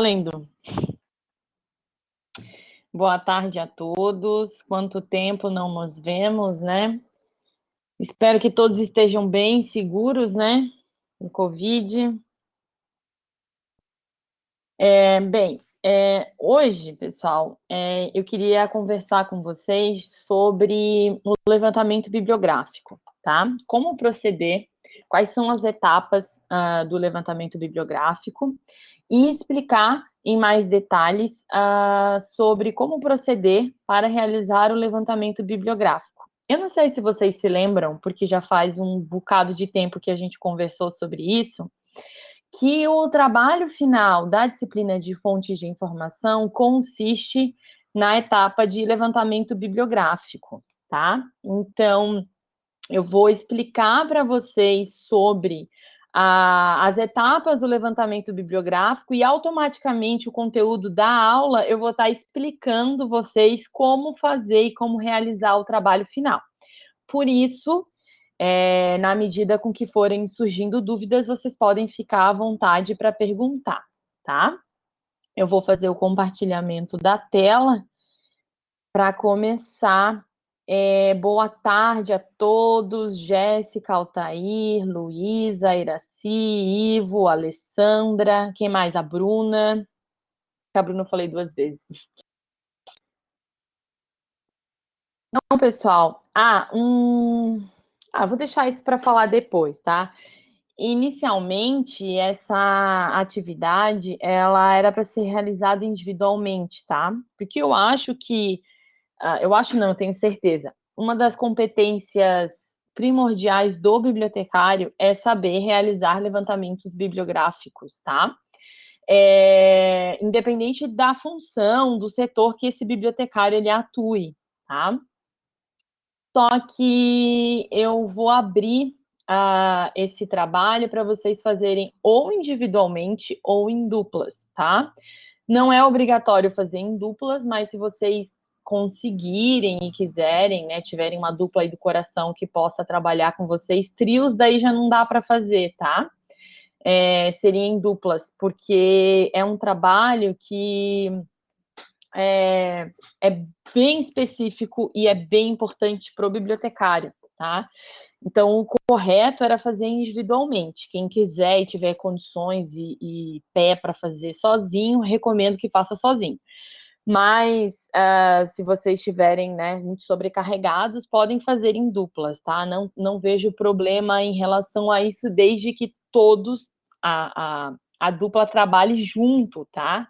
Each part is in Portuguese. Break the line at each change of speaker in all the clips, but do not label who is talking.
Valendo. Boa tarde a todos. Quanto tempo não nos vemos, né? Espero que todos estejam bem, seguros, né? No Covid. É, bem, é, hoje, pessoal, é, eu queria conversar com vocês sobre o levantamento bibliográfico, tá? Como proceder, quais são as etapas uh, do levantamento bibliográfico e explicar em mais detalhes uh, sobre como proceder para realizar o levantamento bibliográfico. Eu não sei se vocês se lembram, porque já faz um bocado de tempo que a gente conversou sobre isso, que o trabalho final da disciplina de fontes de informação consiste na etapa de levantamento bibliográfico, tá? Então, eu vou explicar para vocês sobre a, as etapas do levantamento bibliográfico e automaticamente o conteúdo da aula eu vou estar explicando vocês como fazer e como realizar o trabalho final. Por isso, é, na medida com que forem surgindo dúvidas, vocês podem ficar à vontade para perguntar, tá? Eu vou fazer o compartilhamento da tela para começar é, boa tarde a todos, Jéssica, Altair, Luísa, Iraci, Ivo, Alessandra, quem mais? A Bruna. A Bruna eu falei duas vezes. Não, pessoal. Ah, um... Ah, vou deixar isso para falar depois, tá? Inicialmente, essa atividade, ela era para ser realizada individualmente, tá? Porque eu acho que eu acho não, eu tenho certeza. Uma das competências primordiais do bibliotecário é saber realizar levantamentos bibliográficos, tá? É, independente da função, do setor que esse bibliotecário ele atue, tá? Só que eu vou abrir uh, esse trabalho para vocês fazerem ou individualmente ou em duplas, tá? Não é obrigatório fazer em duplas, mas se vocês conseguirem e quiserem, né, tiverem uma dupla aí do coração que possa trabalhar com vocês, trios daí já não dá para fazer, tá? É, seria em duplas, porque é um trabalho que é, é bem específico e é bem importante para o bibliotecário, tá? Então, o correto era fazer individualmente. Quem quiser e tiver condições e, e pé para fazer sozinho, recomendo que faça sozinho. Mas uh, se vocês estiverem né, muito sobrecarregados, podem fazer em duplas, tá? Não, não vejo problema em relação a isso, desde que todos, a, a, a dupla trabalhe junto, tá?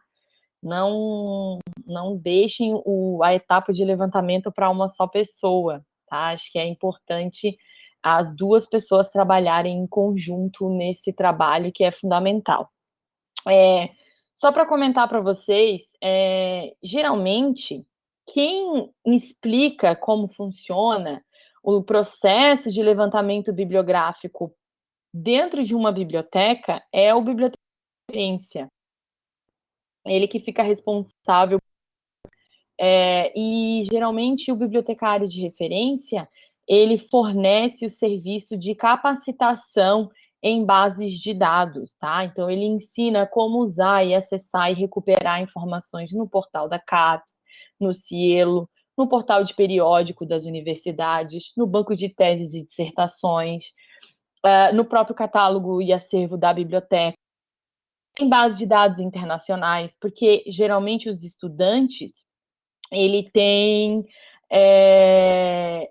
Não, não deixem o, a etapa de levantamento para uma só pessoa, tá? Acho que é importante as duas pessoas trabalharem em conjunto nesse trabalho que é fundamental. É, só para comentar para vocês, é, geralmente, quem explica como funciona o processo de levantamento bibliográfico dentro de uma biblioteca é o bibliotecário. Ele que fica responsável. É, e, geralmente, o bibliotecário de referência, ele fornece o serviço de capacitação em bases de dados, tá? Então, ele ensina como usar e acessar e recuperar informações no portal da CAPES, no Cielo, no portal de periódico das universidades, no banco de teses e dissertações, uh, no próprio catálogo e acervo da biblioteca, em bases de dados internacionais, porque geralmente os estudantes, ele tem é,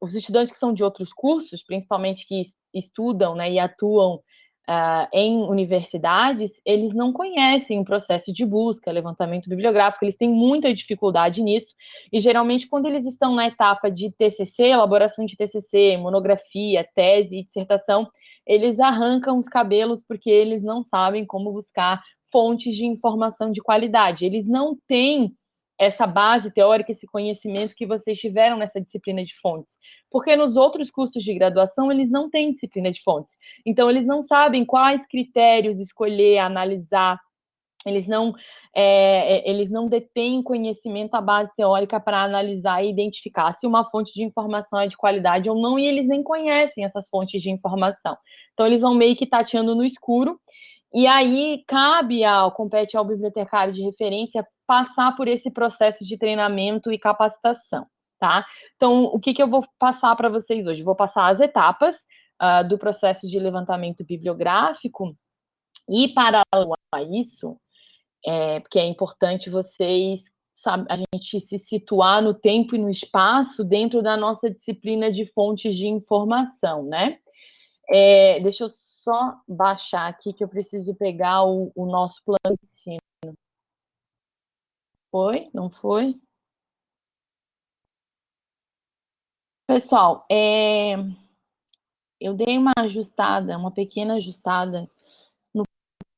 os estudantes que são de outros cursos, principalmente que estudam né, e atuam uh, em universidades, eles não conhecem o processo de busca, levantamento bibliográfico, eles têm muita dificuldade nisso, e geralmente quando eles estão na etapa de TCC, elaboração de TCC, monografia, tese e dissertação, eles arrancam os cabelos porque eles não sabem como buscar fontes de informação de qualidade, eles não têm essa base teórica, esse conhecimento que vocês tiveram nessa disciplina de fontes. Porque nos outros cursos de graduação, eles não têm disciplina de fontes. Então, eles não sabem quais critérios escolher, analisar, eles não, é, é eles não detêm conhecimento, a base teórica para analisar e identificar se uma fonte de informação é de qualidade ou não, e eles nem conhecem essas fontes de informação. Então, eles vão meio que tateando no escuro, E aí cabe ao compete ao bibliotecário de referência passar por esse processo de treinamento e capacitação, tá? Então, o que, que eu vou passar para vocês hoje? Vou passar as etapas uh, do processo de levantamento bibliográfico e, paralelo a isso, é, porque é importante vocês sabe, a gente se situar no tempo e no espaço dentro da nossa disciplina de fontes de informação, né? É, deixa eu só baixar aqui que eu preciso pegar o, o nosso plano de ensino. Foi? Não foi? Pessoal, é, eu dei uma ajustada, uma pequena ajustada no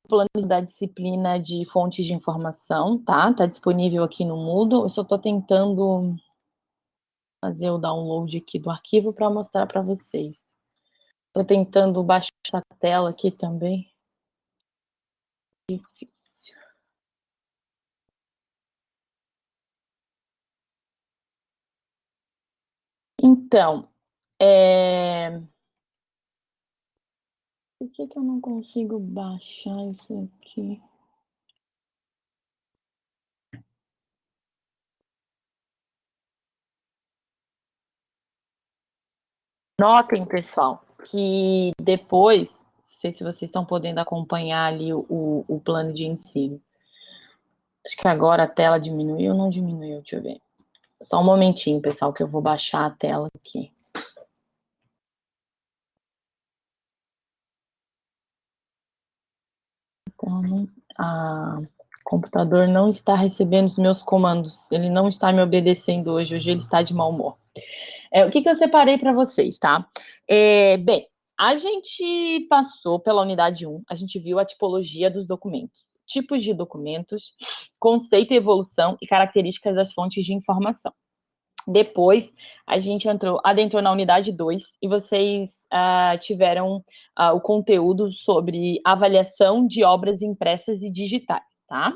plano da disciplina de fontes de informação, tá? Tá disponível aqui no Moodle. Eu só estou tentando fazer o download aqui do arquivo para mostrar para vocês. Estou tentando baixar essa tela aqui também. Difícil. Então, é... por que, que eu não consigo baixar isso aqui? Notem, pessoal, que depois, não sei se vocês estão podendo acompanhar ali o, o plano de ensino. Acho que agora a tela diminuiu ou não diminuiu, deixa eu ver. Só um momentinho, pessoal, que eu vou baixar a tela aqui. Então, a computador não está recebendo os meus comandos, ele não está me obedecendo hoje, hoje ele está de mau humor. É, o que, que eu separei para vocês, tá? É, bem, a gente passou pela unidade 1, a gente viu a tipologia dos documentos, tipos de documentos, conceito e evolução e características das fontes de informação. Depois, a gente entrou, adentrou na unidade 2 e vocês uh, tiveram uh, o conteúdo sobre avaliação de obras impressas e digitais, tá?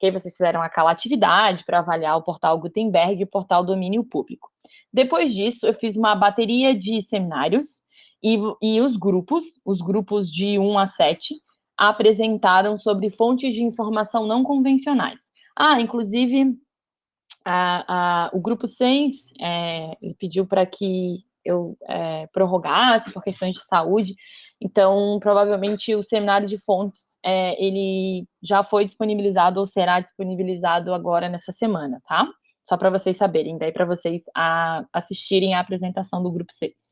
Que aí vocês fizeram aquela atividade para avaliar o portal Gutenberg e o portal Domínio Público. Depois disso, eu fiz uma bateria de seminários e, e os grupos, os grupos de 1 a 7, apresentaram sobre fontes de informação não convencionais. Ah, inclusive, a, a, o grupo 6 é, pediu para que eu é, prorrogasse por questões de saúde, então, provavelmente, o seminário de fontes, é, ele já foi disponibilizado ou será disponibilizado agora nessa semana, tá? Só para vocês saberem, daí para vocês a, assistirem a apresentação do grupo 6.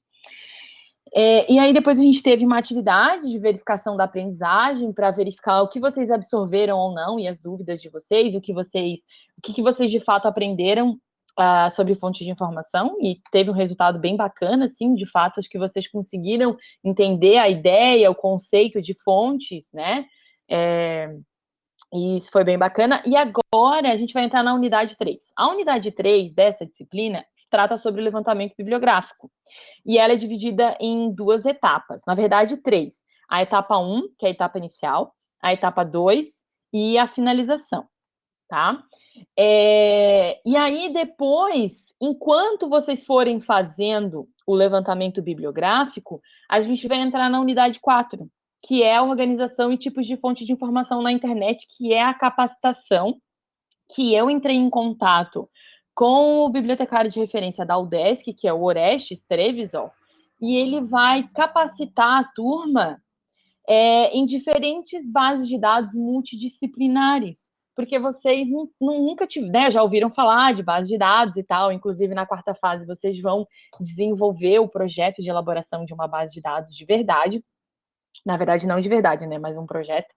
É, e aí depois a gente teve uma atividade de verificação da aprendizagem para verificar o que vocês absorveram ou não e as dúvidas de vocês, o que vocês, o que, que vocês de fato aprenderam uh, sobre fontes de informação e teve um resultado bem bacana, assim, de fato, acho que vocês conseguiram entender a ideia, o conceito de fontes, né? É, e isso foi bem bacana. E agora a gente vai entrar na unidade 3. A unidade 3 dessa disciplina trata sobre levantamento bibliográfico. E ela é dividida em duas etapas, na verdade, três. A etapa 1, que é a etapa inicial, a etapa 2 e a finalização, tá? É, e aí, depois, enquanto vocês forem fazendo o levantamento bibliográfico, a gente vai entrar na unidade 4, que é a organização e tipos de fonte de informação na internet, que é a capacitação, que eu entrei em contato com o bibliotecário de referência da UDESC, que é o Orestes Trevisol, e ele vai capacitar a turma é, em diferentes bases de dados multidisciplinares, porque vocês nunca tiveram, né, já ouviram falar de base de dados e tal, inclusive na quarta fase vocês vão desenvolver o projeto de elaboração de uma base de dados de verdade, na verdade não de verdade, né, mas um projeto,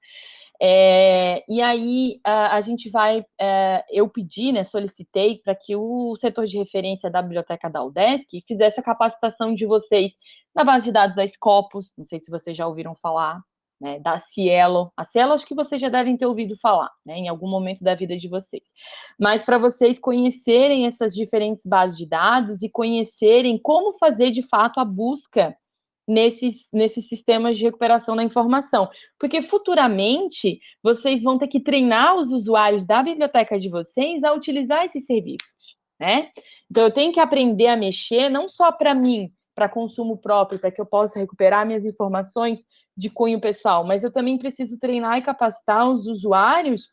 é, e aí a, a gente vai, é, eu pedi, né, solicitei para que o setor de referência da biblioteca da UDESC fizesse a capacitação de vocês na base de dados da Scopus, não sei se vocês já ouviram falar, né, da Cielo. A Cielo acho que vocês já devem ter ouvido falar, né, em algum momento da vida de vocês. Mas para vocês conhecerem essas diferentes bases de dados e conhecerem como fazer de fato a busca nesses, nesses sistemas de recuperação da informação. Porque futuramente vocês vão ter que treinar os usuários da biblioteca de vocês a utilizar esses serviços, né? Então eu tenho que aprender a mexer não só para mim para consumo próprio, para que eu possa recuperar minhas informações de cunho pessoal, mas eu também preciso treinar e capacitar os usuários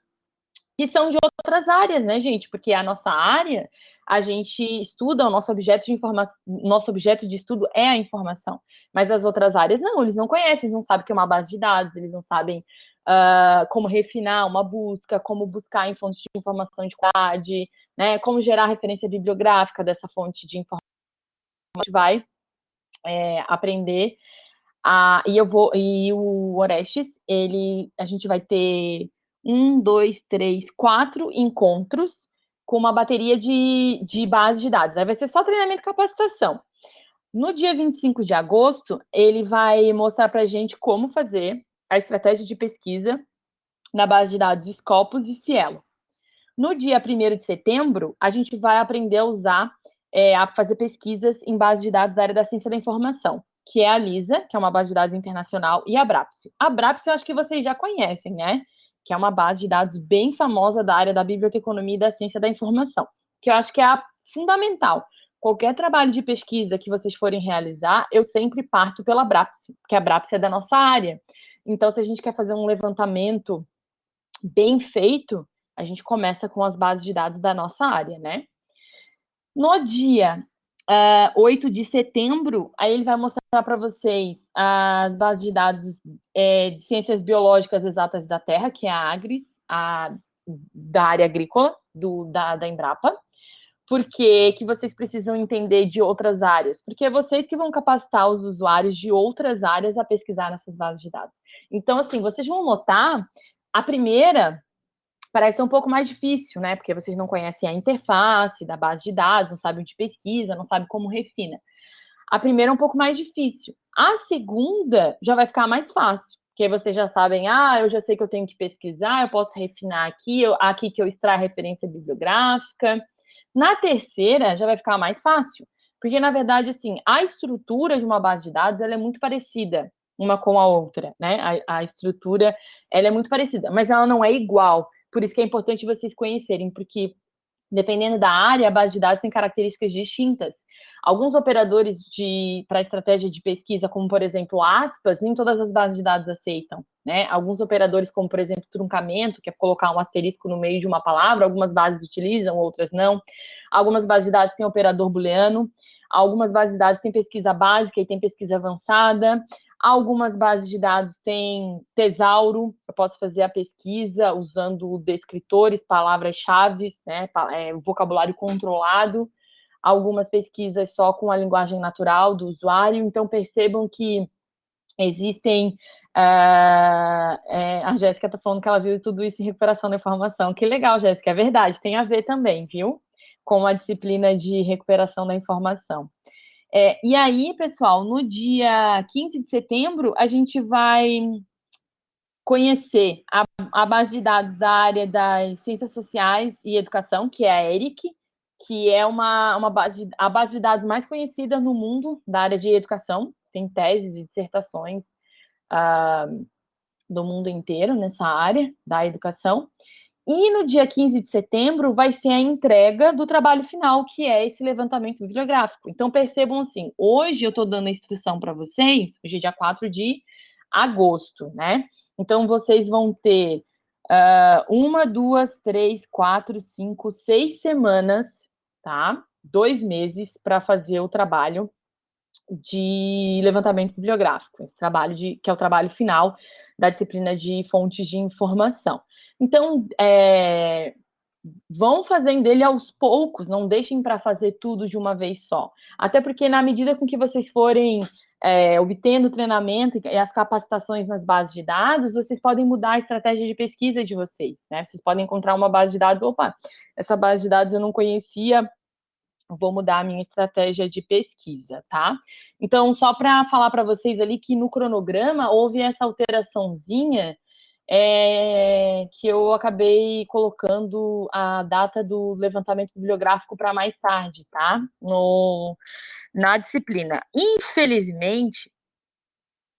que são de outras áreas, né, gente? Porque a nossa área, a gente estuda, o nosso objeto de informação, nosso objeto de estudo é a informação. Mas as outras áreas não, eles não conhecem, eles não sabem o que é uma base de dados, eles não sabem uh, como refinar uma busca, como buscar em fontes de informação de qualidade, né? Como gerar referência bibliográfica dessa fonte de informação. A gente vai é, aprender a, e eu vou e o Orestes, ele a gente vai ter um, dois, três, quatro encontros com uma bateria de, de base de dados. Aí vai ser só treinamento e capacitação. No dia 25 de agosto, ele vai mostrar para a gente como fazer a estratégia de pesquisa na base de dados Scopus e Cielo. No dia 1 de setembro, a gente vai aprender a usar, é, a fazer pesquisas em base de dados da área da ciência da informação, que é a LISA, que é uma base de dados internacional, e a BRAPSE. A BRAPSE eu acho que vocês já conhecem, né? Que é uma base de dados bem famosa da área da biblioteconomia e da ciência da informação, que eu acho que é a fundamental. Qualquer trabalho de pesquisa que vocês forem realizar, eu sempre parto pela BRAPSE, porque a BRAPSE é da nossa área. Então, se a gente quer fazer um levantamento bem feito, a gente começa com as bases de dados da nossa área, né? No dia uh, 8 de setembro, aí ele vai mostrar para vocês as bases de dados é, de ciências biológicas exatas da Terra, que é a AGRIS, a, da área agrícola, do, da, da Embrapa. Por que, que vocês precisam entender de outras áreas? Porque é vocês que vão capacitar os usuários de outras áreas a pesquisar nessas bases de dados. Então, assim, vocês vão notar, a primeira parece ser um pouco mais difícil, né? Porque vocês não conhecem a interface da base de dados, não sabem onde pesquisa, não sabem como refina. A primeira é um pouco mais difícil. A segunda já vai ficar mais fácil, porque vocês já sabem, ah, eu já sei que eu tenho que pesquisar, eu posso refinar aqui, eu, aqui que eu extraio referência bibliográfica. Na terceira, já vai ficar mais fácil, porque, na verdade, assim, a estrutura de uma base de dados, ela é muito parecida uma com a outra, né? A, a estrutura, ela é muito parecida, mas ela não é igual. Por isso que é importante vocês conhecerem, porque dependendo da área, a base de dados tem características distintas. Alguns operadores para estratégia de pesquisa, como por exemplo aspas, nem todas as bases de dados aceitam. Né? Alguns operadores, como por exemplo truncamento, que é colocar um asterisco no meio de uma palavra, algumas bases utilizam, outras não. Algumas bases de dados têm operador booleano, algumas bases de dados têm pesquisa básica e tem pesquisa avançada, Algumas bases de dados têm tesauro, eu posso fazer a pesquisa usando descritores, palavras-chave, né, é, vocabulário controlado. Algumas pesquisas só com a linguagem natural do usuário. Então, percebam que existem... Uh, é, a Jéssica está falando que ela viu tudo isso em recuperação da informação. Que legal, Jéssica, é verdade, tem a ver também, viu? Com a disciplina de recuperação da informação. É, e aí, pessoal, no dia 15 de setembro, a gente vai conhecer a, a, base de dados da área das ciências sociais e educação, que é a ERIC, que é uma, uma base, a base de dados mais conhecida no mundo da área de educação, tem teses e dissertações uh, do mundo inteiro nessa área da educação. E no dia 15 de setembro vai ser a entrega do trabalho final, que é esse levantamento bibliográfico. Então, percebam assim, hoje eu estou dando a instrução para vocês, hoje é dia 4 de agosto, né? Então, vocês vão ter uh, uma, duas, três, quatro, cinco, seis semanas, tá? Dois meses para fazer o trabalho de levantamento bibliográfico, esse trabalho de, que é o trabalho final da disciplina de fontes de informação. Então, é, vão fazendo ele aos poucos, não deixem para fazer tudo de uma vez só. Até porque, na medida com que vocês forem é, obtendo treinamento e as capacitações nas bases de dados, vocês podem mudar a estratégia de pesquisa de vocês, né? Vocês podem encontrar uma base de dados, opa, essa base de dados eu não conhecia, vou mudar a minha estratégia de pesquisa, tá? Então, só para falar para vocês ali que no cronograma houve essa alteraçãozinha é, que eu acabei colocando a data do levantamento bibliográfico para mais tarde, tá? No, na disciplina. Infelizmente,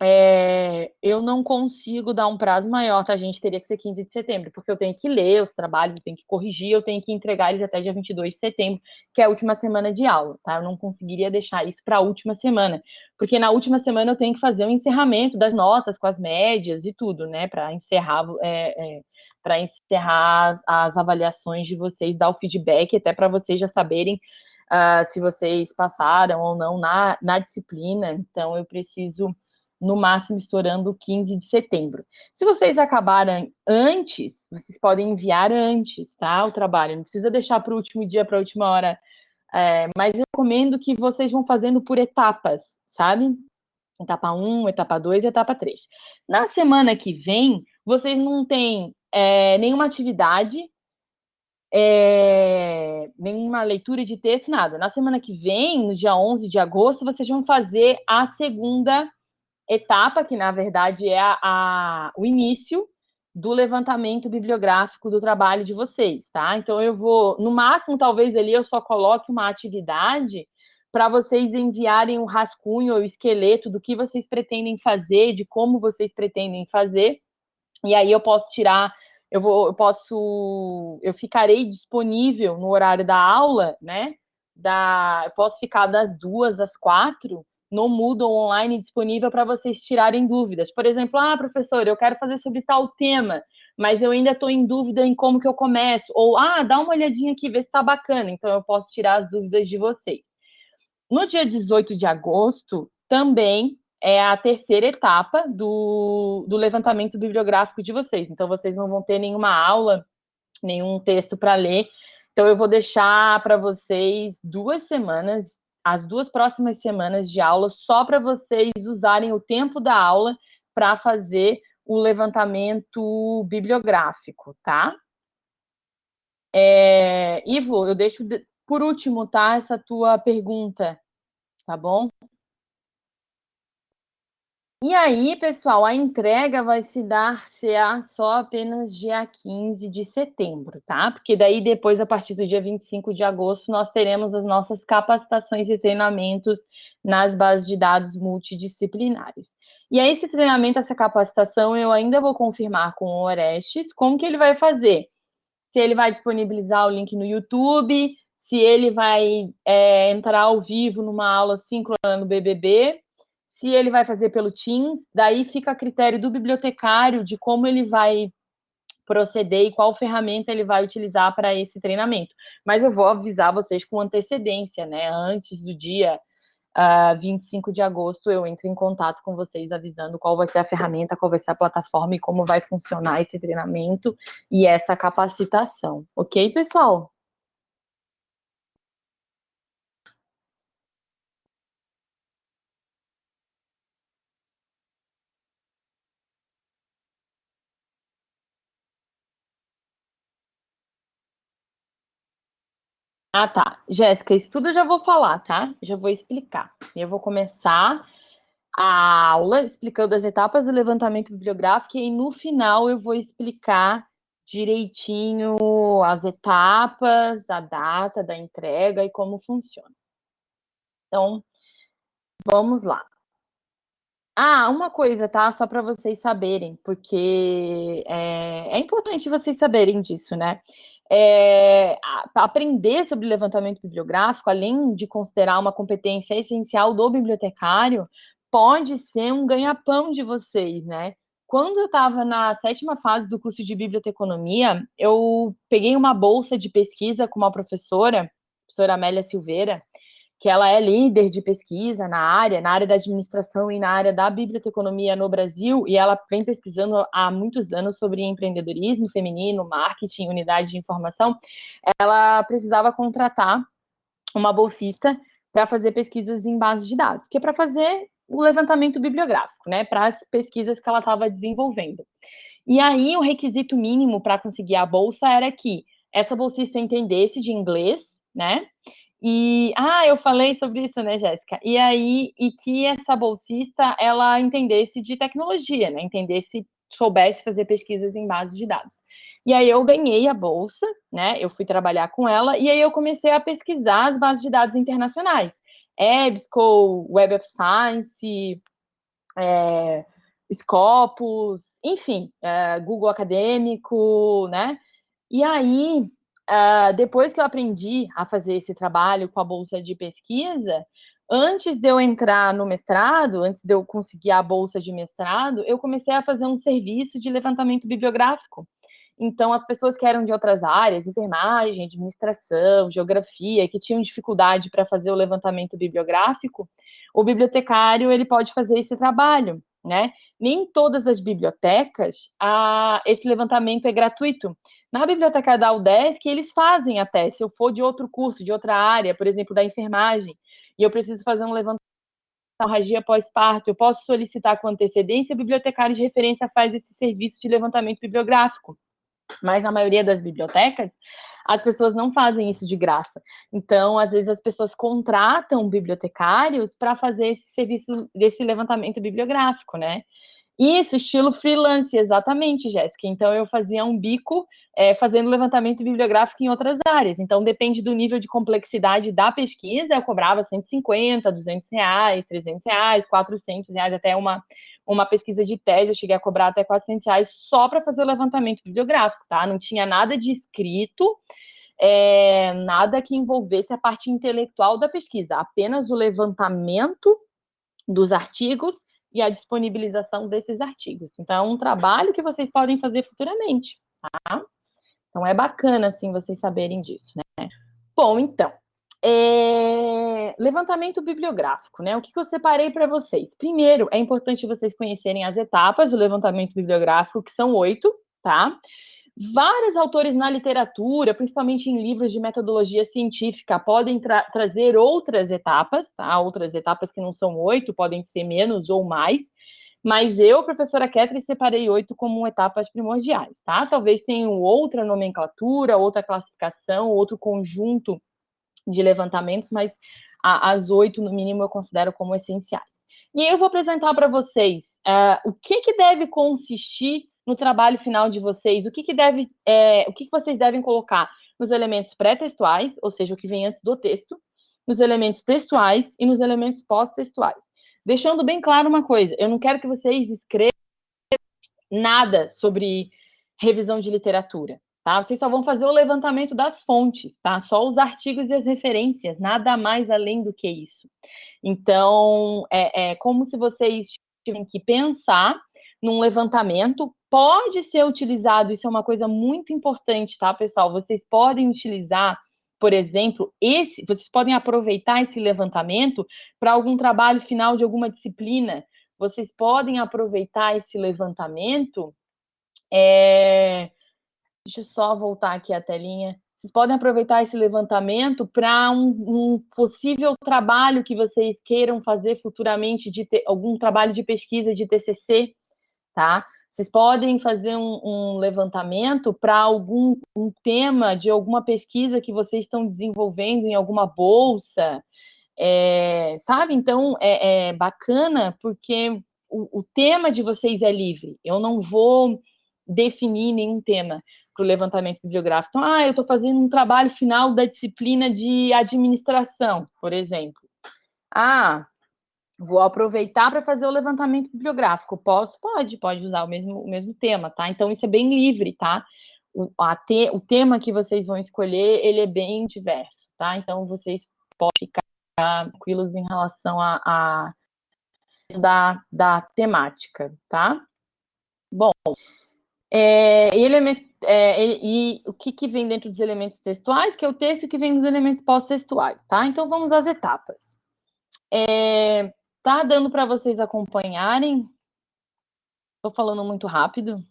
É, eu não consigo dar um prazo maior, tá, gente? Teria que ser 15 de setembro, porque eu tenho que ler os trabalhos, eu tenho que corrigir, eu tenho que entregar eles até dia 22 de setembro, que é a última semana de aula, tá? Eu não conseguiria deixar isso para a última semana, porque na última semana eu tenho que fazer o um encerramento das notas com as médias e tudo, né? Para encerrar, é, é, para encerrar as, as avaliações de vocês, dar o feedback, até para vocês já saberem uh, se vocês passaram ou não na, na disciplina. Então, eu preciso no máximo estourando 15 de setembro. Se vocês acabarem antes, vocês podem enviar antes, tá? O trabalho, não precisa deixar para o último dia, para a última hora. É, mas eu recomendo que vocês vão fazendo por etapas, sabe? Etapa 1, etapa 2 e etapa 3. Na semana que vem, vocês não têm é, nenhuma atividade, é, nenhuma leitura de texto, nada. Na semana que vem, no dia 11 de agosto, vocês vão fazer a segunda etapa, que na verdade é a, a, o início do levantamento bibliográfico do trabalho de vocês, tá? Então eu vou, no máximo, talvez ali eu só coloque uma atividade para vocês enviarem o um rascunho ou esqueleto do que vocês pretendem fazer, de como vocês pretendem fazer, e aí eu posso tirar, eu vou, eu posso, eu ficarei disponível no horário da aula, né? Da, eu posso ficar das duas às quatro no Moodle online disponível para vocês tirarem dúvidas. Por exemplo, ah, professor, eu quero fazer sobre tal tema, mas eu ainda estou em dúvida em como que eu começo. Ou, ah, dá uma olhadinha aqui, vê se está bacana. Então, eu posso tirar as dúvidas de vocês. No dia 18 de agosto, também é a terceira etapa do, do levantamento bibliográfico de vocês. Então, vocês não vão ter nenhuma aula, nenhum texto para ler. Então, eu vou deixar para vocês duas semanas as duas próximas semanas de aula só para vocês usarem o tempo da aula para fazer o levantamento bibliográfico, tá? É, Ivo, eu deixo por último, tá, essa tua pergunta, tá bom? E aí, pessoal, a entrega vai se dar CA só apenas dia 15 de setembro, tá? Porque daí depois, a partir do dia 25 de agosto, nós teremos as nossas capacitações e treinamentos nas bases de dados multidisciplinares. E aí, esse treinamento, essa capacitação, eu ainda vou confirmar com o Orestes como que ele vai fazer. Se ele vai disponibilizar o link no YouTube, se ele vai é, entrar ao vivo numa aula síncrona no BBB, se ele vai fazer pelo Teams, daí fica a critério do bibliotecário de como ele vai proceder e qual ferramenta ele vai utilizar para esse treinamento. Mas eu vou avisar vocês com antecedência, né? Antes do dia uh, ah, 25 de agosto, eu entro em contato com vocês avisando qual vai ser a ferramenta, qual vai ser a plataforma e como vai funcionar esse treinamento e essa capacitação. Ok, pessoal? Ah, tá. Jéssica, isso tudo eu já vou falar, tá? Já vou explicar. Eu vou começar a aula explicando as etapas do levantamento bibliográfico e no final eu vou explicar direitinho as etapas, a data da entrega e como funciona. Então, vamos lá. Ah, uma coisa, tá? Só para vocês saberem, porque é, é importante vocês saberem disso, né? É, aprender sobre levantamento bibliográfico, além de considerar uma competência essencial do bibliotecário, pode ser um ganha-pão de vocês, né? Quando eu estava na sétima fase do curso de biblioteconomia, eu peguei uma bolsa de pesquisa com uma professora, professora Amélia Silveira, que ela é líder de pesquisa na área, na área da administração e na área da biblioteconomia no Brasil, e ela vem pesquisando há muitos anos sobre empreendedorismo feminino, marketing, unidade de informação, ela precisava contratar uma bolsista para fazer pesquisas em bases de dados, que é para fazer o levantamento bibliográfico, né, para as pesquisas que ela estava desenvolvendo. E aí, o requisito mínimo para conseguir a bolsa era que essa bolsista entendesse de inglês, né, e, ah, eu falei sobre isso, né, Jéssica? E aí, e que essa bolsista, ela entendesse de tecnologia, né? Entendesse, soubesse fazer pesquisas em bases de dados. E aí eu ganhei a bolsa, né? Eu fui trabalhar com ela, e aí eu comecei a pesquisar as bases de dados internacionais. EBSCO, Web of Science, é, Scopus, enfim, é, Google Acadêmico, né? E aí, uh, depois que eu aprendi a fazer esse trabalho com a bolsa de pesquisa, antes de eu entrar no mestrado, antes de eu conseguir a bolsa de mestrado, eu comecei a fazer um serviço de levantamento bibliográfico. Então, as pessoas que eram de outras áreas, enfermagem, administração, geografia, que tinham dificuldade para fazer o levantamento bibliográfico, o bibliotecário ele pode fazer esse trabalho, né? Nem todas as bibliotecas a, esse levantamento é gratuito. Na biblioteca da UDESC, eles fazem até, se eu for de outro curso, de outra área, por exemplo, da enfermagem, e eu preciso fazer um levantamento hemorragia pós-parto, eu posso solicitar com antecedência, o bibliotecário de referência faz esse serviço de levantamento bibliográfico. Mas na maioria das bibliotecas, as pessoas não fazem isso de graça. Então, às vezes, as pessoas contratam bibliotecários para fazer esse serviço desse levantamento bibliográfico, né? Isso, estilo freelance, exatamente, Jéssica. Então, eu fazia um bico é, fazendo levantamento bibliográfico em outras áreas. Então, depende do nível de complexidade da pesquisa, eu cobrava 150, 200 reais, 300 reais, 400 reais, até uma, uma pesquisa de tese, eu cheguei a cobrar até 400 reais só para fazer o levantamento bibliográfico, tá? Não tinha nada de escrito, é, nada que envolvesse a parte intelectual da pesquisa, apenas o levantamento dos artigos e a disponibilização desses artigos. Então, é um trabalho que vocês podem fazer futuramente, tá? Então, é bacana, assim, vocês saberem disso, né? Bom, então, é... levantamento bibliográfico, né? O que, que eu separei para vocês? Primeiro, é importante vocês conhecerem as etapas do levantamento bibliográfico, que são oito, tá? Vários autores na literatura, principalmente em livros de metodologia científica, podem tra trazer outras etapas, tá? Outras etapas que não são oito, podem ser menos ou mais. Mas eu, professora Ketri, separei oito como etapas primordiais, tá? Talvez tenham outra nomenclatura, outra classificação, outro conjunto de levantamentos, mas a, as oito, no mínimo, eu considero como essenciais. E eu vou apresentar para vocês uh, o que, que deve consistir no trabalho final de vocês, o que, que deve, é, o que, que vocês devem colocar nos elementos pré-textuais, ou seja, o que vem antes do texto, nos elementos textuais e nos elementos pós-textuais. Deixando bem claro uma coisa, eu não quero que vocês escrevam nada sobre revisão de literatura, tá? Vocês só vão fazer o levantamento das fontes, tá? Só os artigos e as referências, nada mais além do que isso. Então, é, é como se vocês tivessem que pensar num levantamento, pode ser utilizado, isso é uma coisa muito importante, tá, pessoal? Vocês podem utilizar, por exemplo, esse, vocês podem aproveitar esse levantamento para algum trabalho final de alguma disciplina, vocês podem aproveitar esse levantamento, é... deixa eu só voltar aqui a telinha, vocês podem aproveitar esse levantamento para um, um, possível trabalho que vocês queiram fazer futuramente, de ter, algum trabalho de pesquisa de TCC, tá? Vocês podem fazer um, um levantamento para algum um tema de alguma pesquisa que vocês estão desenvolvendo em alguma bolsa, é, sabe? Então, é, é bacana porque o, o, tema de vocês é livre. Eu não vou definir nenhum tema para o levantamento bibliográfico. Então, ah, eu estou fazendo um trabalho final da disciplina de administração, por exemplo. Ah, Vou aproveitar para fazer o levantamento bibliográfico. Posso? Pode, pode usar o mesmo, o mesmo tema, tá? Então, isso é bem livre, tá? O, te, o tema que vocês vão escolher, ele é bem diverso, tá? Então, vocês podem ficar tranquilos em relação a, a da, da temática, tá? Bom, é, elementos, é, e o que, que vem dentro dos elementos textuais, que é o texto que vem dos elementos pós-textuais, tá? Então, vamos às etapas. É, Tá dando para vocês acompanharem? Estou falando muito rápido?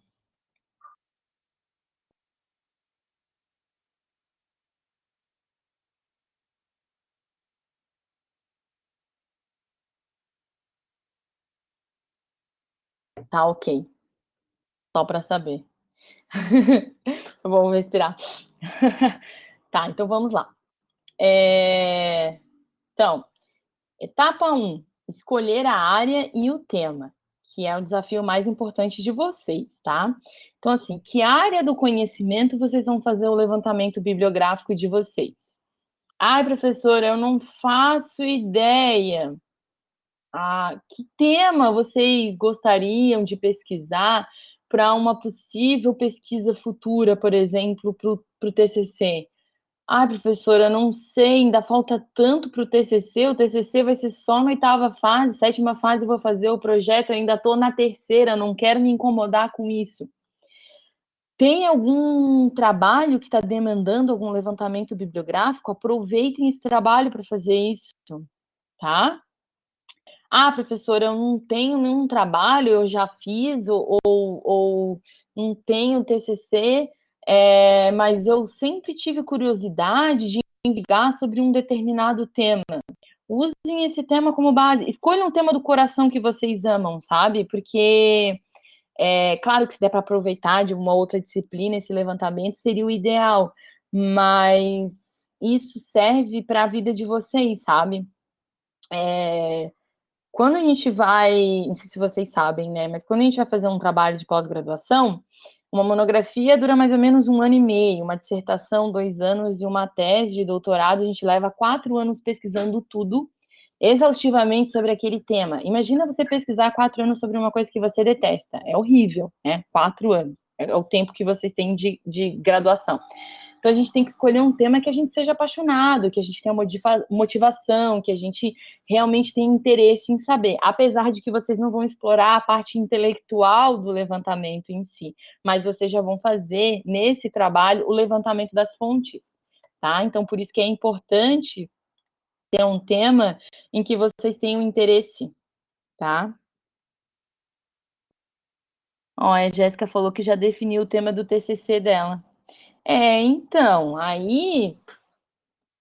Tá ok. Só para saber. Vou respirar. tá, então vamos lá. É... Então, etapa 1 escolher a área e o tema, que é o desafio mais importante de vocês, tá? Então, assim, que área do conhecimento vocês vão fazer o levantamento bibliográfico de vocês? Ai, professora, eu não faço ideia. Ah, que tema vocês gostariam de pesquisar para uma possível pesquisa futura, por exemplo, para o TCC? "Ai, professora, não sei, ainda falta tanto para o TCC, o TCC vai ser só na 8ª fase, 7ª fase eu vou fazer o projeto, ainda estou na 3ª, não quero me incomodar com isso". Tem algum trabalho que está demandando algum levantamento bibliográfico? Aproveitem esse trabalho para fazer isso, tá? "Ah, professora, eu não tenho nenhum trabalho, eu já fiz ou ou ou não tenho TCC, eh, mas eu sempre tive curiosidade de investigar sobre um determinado tema". Usem esse tema como base, escolham um tema do coração que vocês amam, sabe, porque, eh, claro que se der para aproveitar de uma outra disciplina esse levantamento seria o ideal, mas isso serve para a vida de vocês, sabe. Eh, quando a gente vai não sei se vocês sabem, né, mas quando a gente vai fazer um trabalho de pós-graduação, uma monografia dura mais ou menos 1 ano e meio, uma dissertação 2 anos e uma tese de doutorado a gente leva 4 anos pesquisando tudo, exaustivamente sobre aquele tema. Imagina você pesquisar 4 anos sobre uma coisa que você detesta, é horrível, né, 4 anos, é o tempo que vocês têm de de graduação. Então a gente tem que escolher um tema que a gente seja apaixonado, que a gente tenha motivação, que a gente realmente tenha interesse em saber, apesar de que vocês não vão explorar a parte intelectual do levantamento em si, mas vocês já vão fazer, nesse trabalho, o levantamento das fontes, tá. Então por isso que é importante ter um tema em que vocês tenham interesse, tá. Ó, a Jéssica falou que já definiu o tema do TCC dela. É, então, aí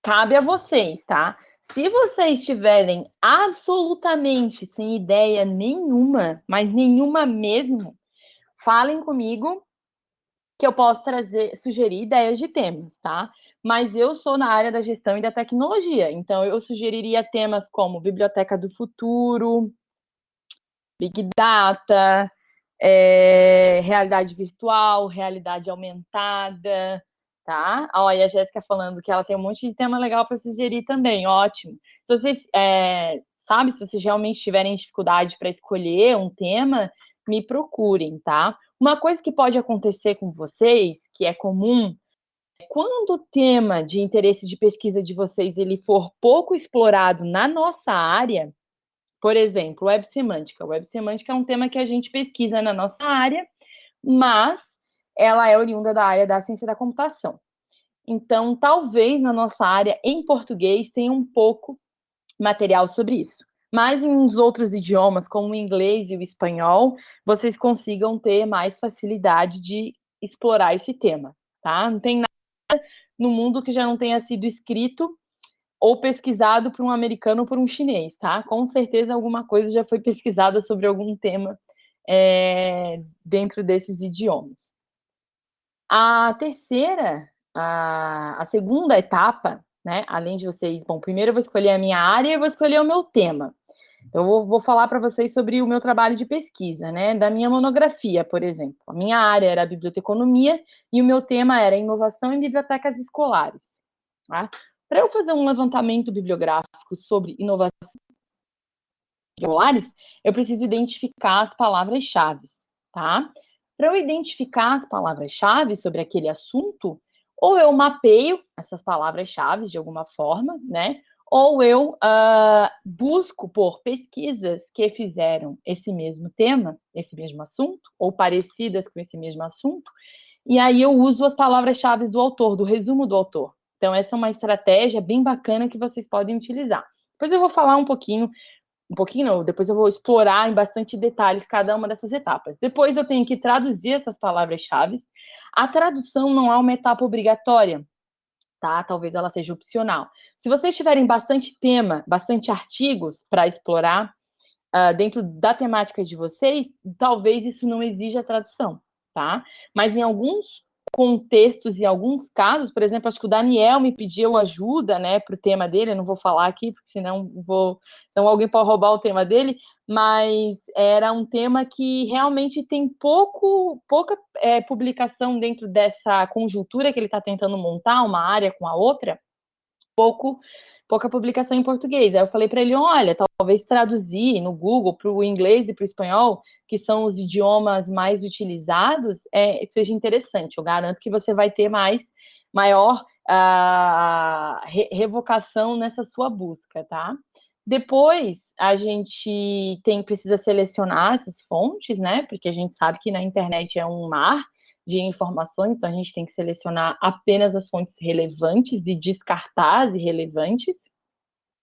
cabe a vocês, tá. Se vocês estiverem absolutamente sem ideia nenhuma, mas nenhuma mesmo, falem comigo, que eu posso trazer sugerir ideias de temas, tá. Mas eu sou na área da gestão e da tecnologia, então eu sugeriria temas como biblioteca do futuro, big data, eh, realidade virtual, realidade aumentada, tá. E a Jéssica falando que ela tem um monte de tema legal para sugerir também, ótimo. Se vocês, eh, sabe, se vocês realmente tiverem dificuldade para escolher um tema, me procurem, tá. Uma coisa que pode acontecer com vocês, que é comum, é quando o tema de interesse de pesquisa de vocês, ele for pouco explorado na nossa área, por exemplo, web semântica, web semântica é um tema que a gente pesquisa na nossa área, mas ela é oriunda da área da ciência da computação. Então, talvez na nossa área, em português, tenha um pouco material sobre isso, mas em uns outros idiomas, como o inglês e o espanhol, vocês consigam ter mais facilidade de explorar esse tema, tá. Não tem nada no mundo que já não tenha sido escrito ou pesquisado por um americano ou por um chinês, tá. Com certeza alguma coisa já foi pesquisada sobre algum tema, eh, dentro desses idiomas. A terceira, a a segunda etapa, né, além de vocês bom, primeiro eu vou escolher a minha área e vou escolher o meu tema. Eu vou vou falar para vocês sobre o meu trabalho de pesquisa, né, da minha monografia, por exemplo. A minha área era biblioteconomia e o meu tema era inovação em bibliotecas escolares, tá. Para eu fazer um levantamento bibliográfico sobre inovação escolares, eu preciso identificar as palavras-chaves, tá. Para eu identificar as palavras-chaves sobre aquele assunto, ou eu mapeio essas palavras-chaves de alguma forma, né, ou eu, hã, busco por pesquisas que fizeram esse mesmo tema, esse mesmo assunto, ou parecidas com esse mesmo assunto, e aí eu uso as palavras-chaves do autor, do resumo do autor. Então essa é uma estratégia bem bacana que vocês podem utilizar. Depois eu vou falar um pouquinho um pouquinho não, depois eu vou explorar em bastante detalhes cada uma dessas etapas. Depois eu tenho que traduzir essas palavras-chaves. A tradução não é uma etapa obrigatória, tá, talvez ela seja opcional. Se vocês tiverem bastante tema, bastante artigos para explorar, hã, dentro da temática de vocês, talvez isso não exija tradução, tá. Mas em alguns contextos e alguns casos, por exemplo, acho que o Daniel me pediu ajuda, né, para o tema dele, eu não vou falar aqui, porque senão vou então alguém pode roubar o tema dele, mas era um tema que realmente tem pouco pouca, eh, publicação dentro dessa conjuntura que ele está tentando montar, uma área com a outra, pouco, pouca publicação em português. Aí eu falei para ele, olha, talvez traduzir no Google para o inglês e para o espanhol, que são os idiomas mais utilizados, é, seja interessante. Eu garanto que você vai ter mais, maior uh, re revocação nessa sua busca, tá? Depois, a gente tem, precisa selecionar essas fontes, né? Porque a gente sabe que na internet é um mar, de informações, então a gente tem que selecionar apenas as fontes relevantes e descartar as irrelevantes.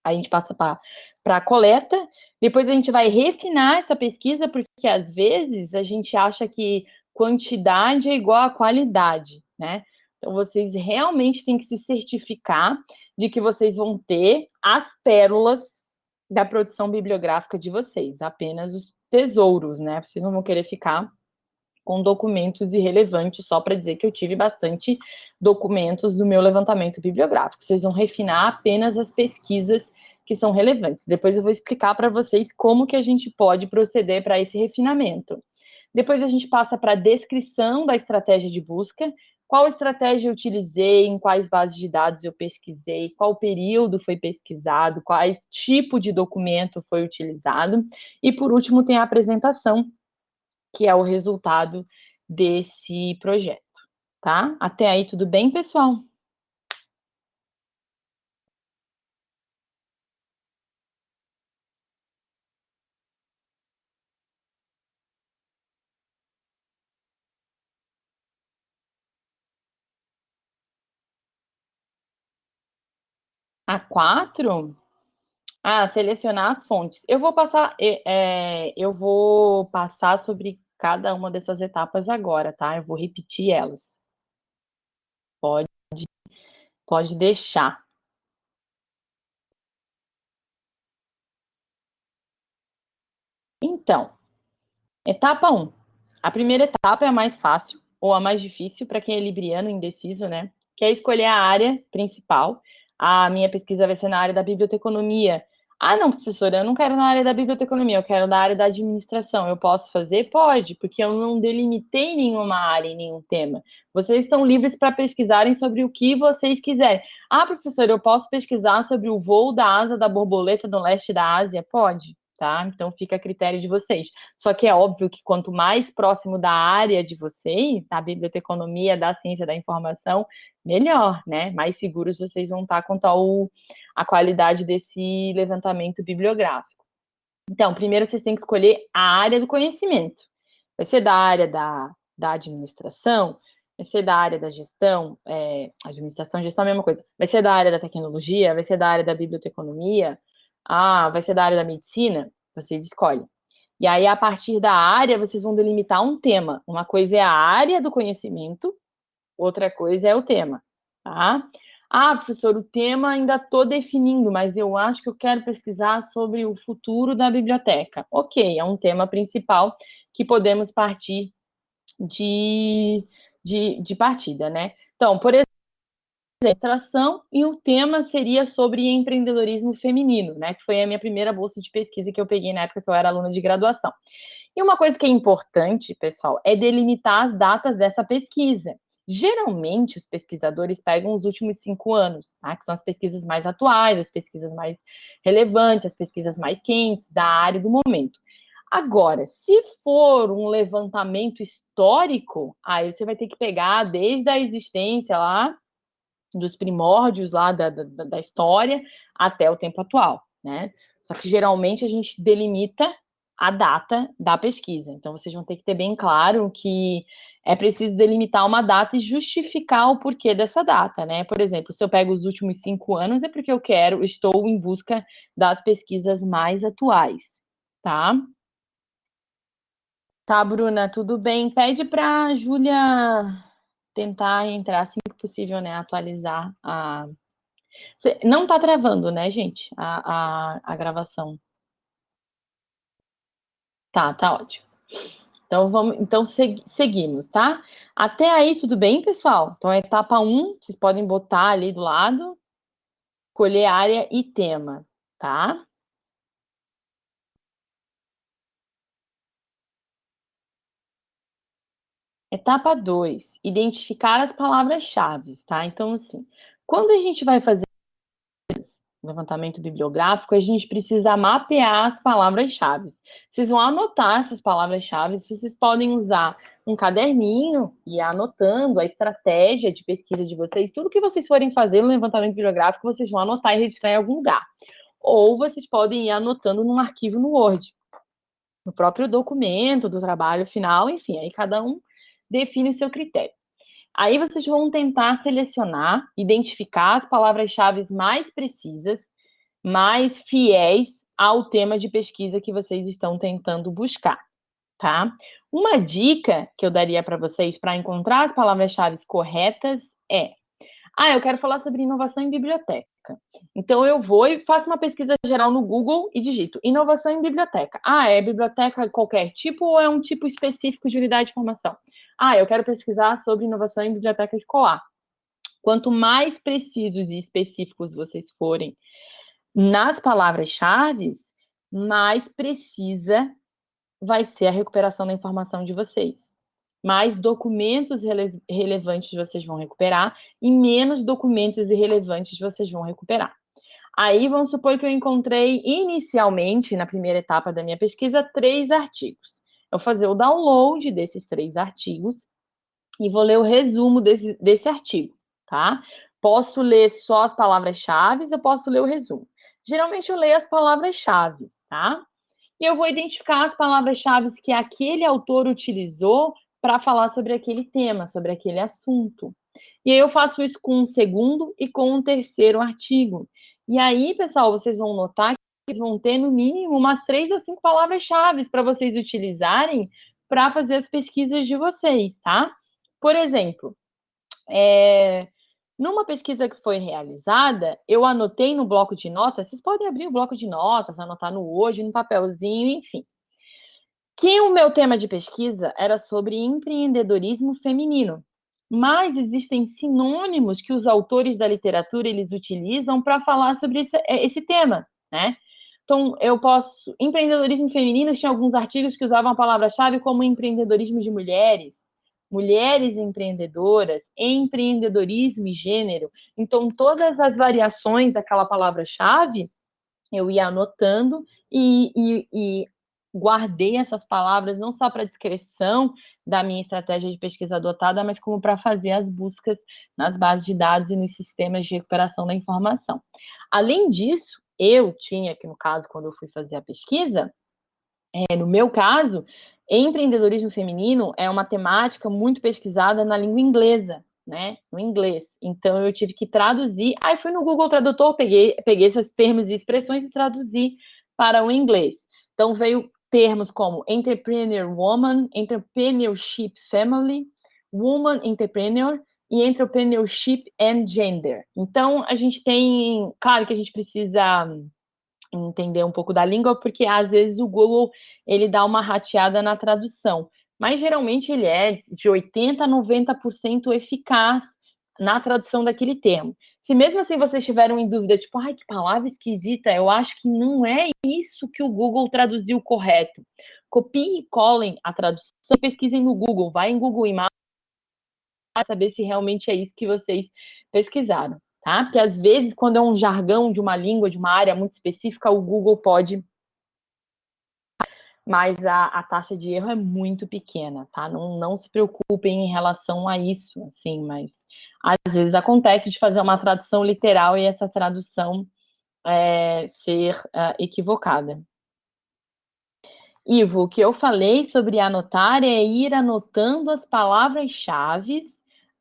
Aí a gente passa para a coleta, depois a gente vai refinar essa pesquisa, porque às vezes a gente acha que quantidade é igual a qualidade, né? Então vocês realmente têm que se certificar de que vocês vão ter as pérolas da produção bibliográfica de vocês, apenas os tesouros, né? Vocês não vão querer ficar com documentos irrelevantes, só para dizer que eu tive bastante documentos do meu levantamento bibliográfico. Vocês vão refinar apenas as pesquisas que são relevantes. Depois eu vou explicar para vocês como que a gente pode proceder para esse refinamento. Depois a gente passa para a descrição da estratégia de busca, qual estratégia eu utilizei, em quais bases de dados eu pesquisei, qual período foi pesquisado, qual tipo de documento foi utilizado, e por último tem a apresentação, que é o resultado desse projeto, tá? Até aí tudo bem, pessoal? A quatro? Ah, selecionar as fontes. Eu vou passar, é, eu vou passar sobre cada uma dessas etapas agora, tá? Eu vou repetir elas. Pode, pode deixar. Então, etapa 1. A primeira etapa é a mais fácil, ou a mais difícil para quem é libriano, indeciso, né? Que é escolher a área principal. A minha pesquisa vai ser na área da biblioteconomia, ah, não, professora, eu não quero na área da biblioteconomia, eu quero na área da administração. Eu posso fazer? Pode, porque eu não delimitei nenhuma área nenhum tema. Vocês estão livres para pesquisarem sobre o que vocês quiserem. Ah, professora, eu posso pesquisar sobre o voo da asa da borboleta no leste da Ásia? Pode tá? Então fica a critério de vocês. Só que é óbvio que quanto mais próximo da área de vocês, da biblioteconomia, da ciência da informação, melhor, né? Mais seguros vocês vão estar quanto ao, a qualidade desse levantamento bibliográfico. Então, primeiro vocês têm que escolher a área do conhecimento. Vai ser da área da, da administração, vai ser da área da gestão, é, administração, gestão é a mesma coisa, vai ser da área da tecnologia, vai ser da área da biblioteconomia, ah, vai ser da área da medicina? Vocês escolhem. E aí, a partir da área, vocês vão delimitar um tema. Uma coisa é a área do conhecimento, outra coisa é o tema, tá? Ah, professor, o tema ainda estou definindo, mas eu acho que eu quero pesquisar sobre o futuro da biblioteca. Ok, é um tema principal que podemos partir de, de, de partida, né? Então, por exemplo, administração e o tema seria sobre empreendedorismo feminino, né, que foi a minha primeira bolsa de pesquisa que eu peguei na época que eu era aluna de graduação. E uma coisa que é importante, pessoal, é delimitar as datas dessa pesquisa. Geralmente, os pesquisadores pegam os últimos cinco anos, tá? que são as pesquisas mais atuais, as pesquisas mais relevantes, as pesquisas mais quentes da área do momento. Agora, se for um levantamento histórico, aí você vai ter que pegar desde a existência lá dos primórdios lá da, da, da, história até o tempo atual, né? Só que geralmente a gente delimita a data da pesquisa. Então vocês vão ter que ter bem claro que é preciso delimitar uma data e justificar o porquê dessa data, né? Por exemplo, se eu pego os últimos cinco anos, é porque eu quero, estou em busca das pesquisas mais atuais, tá? Tá, Bruna, tudo bem? Pede para a Júlia tentar entrar assim que possível, né, atualizar a... Não tá travando, né, gente, a, a, a gravação. Tá, tá ótimo. Então, vamos, então seguimos, tá? Até aí, tudo bem, pessoal? Então, a etapa 1, vocês podem botar ali do lado, escolher área e tema, tá? Etapa 2, identificar as palavras-chave, tá? Então, assim, quando a gente vai fazer levantamento bibliográfico, a gente precisa mapear as palavras-chave. Vocês vão anotar essas palavras-chave, vocês podem usar um caderninho e anotando a estratégia de pesquisa de vocês, tudo que vocês forem fazer no levantamento bibliográfico, vocês vão anotar e registrar em algum lugar. Ou vocês podem ir anotando num arquivo no Word, no próprio documento do trabalho final, enfim, aí cada um define o seu critério. Aí vocês vão tentar selecionar, identificar as palavras-chave mais precisas, mais fiéis ao tema de pesquisa que vocês estão tentando buscar, tá? Uma dica que eu daria para vocês para encontrar as palavras-chave corretas é: ah, eu quero falar sobre inovação em biblioteca. Então eu vou e faço uma pesquisa geral no Google e digito inovação em biblioteca. Ah, é biblioteca qualquer tipo ou é um tipo específico de unidade de formação? Ah, eu quero pesquisar sobre inovação em biblioteca escolar. Quanto mais precisos e específicos vocês forem nas palavras-chave, mais precisa vai ser a recuperação da informação de vocês. Mais documentos rele relevantes vocês vão recuperar e menos documentos irrelevantes vocês vão recuperar. Aí, vamos supor que eu encontrei inicialmente, na primeira etapa da minha pesquisa, três artigos eu fazer o download desses três artigos e vou ler o resumo desse, desse artigo, tá? Posso ler só as palavras-chave, eu posso ler o resumo. Geralmente eu leio as palavras-chave, tá? E eu vou identificar as palavras-chave que aquele autor utilizou para falar sobre aquele tema, sobre aquele assunto. E aí eu faço isso com um segundo e com um terceiro artigo. E aí, pessoal, vocês vão notar vão ter, no mínimo, umas três ou cinco palavras-chave para vocês utilizarem para fazer as pesquisas de vocês, tá? Por exemplo, é, numa pesquisa que foi realizada, eu anotei no bloco de notas, vocês podem abrir o bloco de notas, anotar no hoje, no papelzinho, enfim. Que o meu tema de pesquisa era sobre empreendedorismo feminino. Mas existem sinônimos que os autores da literatura eles utilizam para falar sobre esse, esse tema, né? Então, eu posso. Empreendedorismo feminino tinha alguns artigos que usavam a palavra-chave como empreendedorismo de mulheres, mulheres empreendedoras, empreendedorismo e gênero. Então, todas as variações daquela palavra-chave eu ia anotando e, e, e guardei essas palavras não só para descrição da minha estratégia de pesquisa adotada, mas como para fazer as buscas nas bases de dados e nos sistemas de recuperação da informação. Além disso, eu tinha, que no caso, quando eu fui fazer a pesquisa, é, no meu caso, empreendedorismo feminino é uma temática muito pesquisada na língua inglesa, né? No inglês. Então eu tive que traduzir. Aí fui no Google Tradutor, peguei, peguei esses termos e expressões e traduzi para o inglês. Então veio termos como entrepreneur woman, entrepreneurship family, woman entrepreneur, e entrepreneurship and gender. Então, a gente tem, claro que a gente precisa entender um pouco da língua, porque às vezes o Google ele dá uma rateada na tradução, mas geralmente ele é de 80 a 90% eficaz na tradução daquele termo. Se mesmo assim vocês estiveram em dúvida, tipo, ai, que palavra esquisita, eu acho que não é isso que o Google traduziu correto. Copiem e colhem a tradução, pesquisem no Google, vai em Google Imagens, saber se realmente é isso que vocês pesquisaram, tá? Porque às vezes, quando é um jargão de uma língua, de uma área muito específica, o Google pode mas a, a, taxa de erro é muito pequena, tá? Não, não se preocupem em relação a isso, assim, mas às vezes acontece de fazer uma tradução literal e essa tradução é, ser é, equivocada. Ivo, o que eu falei sobre anotar é ir anotando as palavras-chave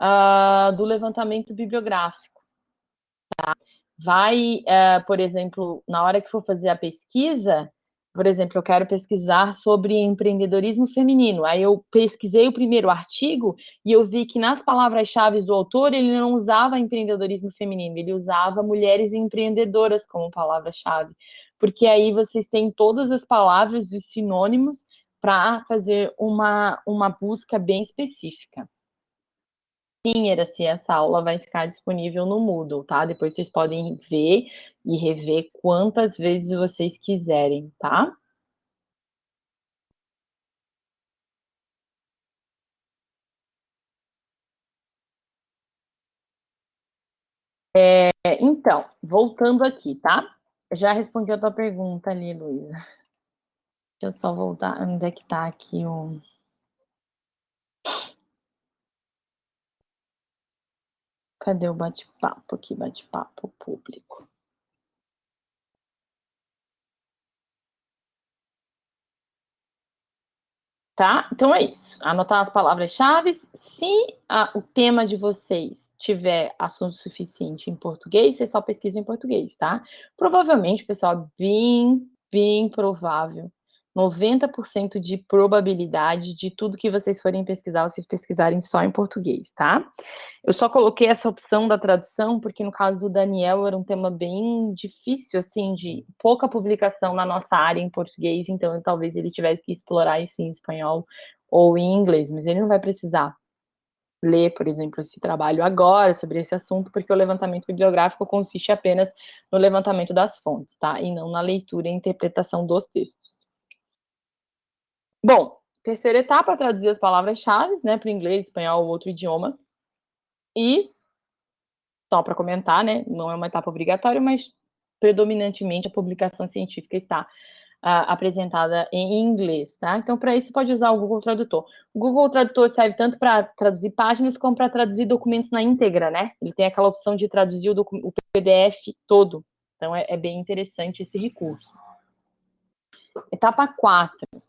uh, do levantamento bibliográfico. Tá? Vai, uh, por exemplo, na hora que for fazer a pesquisa, por exemplo, eu quero pesquisar sobre empreendedorismo feminino. Aí eu pesquisei o primeiro artigo e eu vi que nas palavras-chave do autor ele não usava empreendedorismo feminino, ele usava mulheres empreendedoras como palavra-chave. Porque aí vocês têm todas as palavras, os sinônimos, para fazer uma, uma busca bem específica se essa aula vai ficar disponível no Moodle, tá? Depois vocês podem ver e rever quantas vezes vocês quiserem, tá? É, então, voltando aqui, tá? Já respondi a tua pergunta ali, Luísa. Deixa eu só voltar, onde é que tá aqui o... Cadê o bate-papo aqui, bate-papo público? Tá? Então é isso. Anotar as palavras-chave. Se a, o tema de vocês tiver assunto suficiente em português, vocês só pesquisam em português, tá? Provavelmente, pessoal, bem, bem provável 90% de probabilidade de tudo que vocês forem pesquisar, vocês pesquisarem só em português, tá? Eu só coloquei essa opção da tradução, porque no caso do Daniel era um tema bem difícil, assim, de pouca publicação na nossa área em português, então talvez ele tivesse que explorar isso em espanhol ou em inglês, mas ele não vai precisar ler, por exemplo, esse trabalho agora sobre esse assunto, porque o levantamento bibliográfico consiste apenas no levantamento das fontes, tá? E não na leitura e interpretação dos textos. Bom, terceira etapa, traduzir as palavras-chave, né, para inglês, espanhol ou outro idioma. E, só para comentar, né, não é uma etapa obrigatória, mas predominantemente a publicação científica está uh, apresentada em inglês, tá? Então, para isso, pode usar o Google Tradutor. O Google Tradutor serve tanto para traduzir páginas, como para traduzir documentos na íntegra, né? Ele tem aquela opção de traduzir o, o PDF todo. Então, é, é bem interessante esse recurso. Etapa 4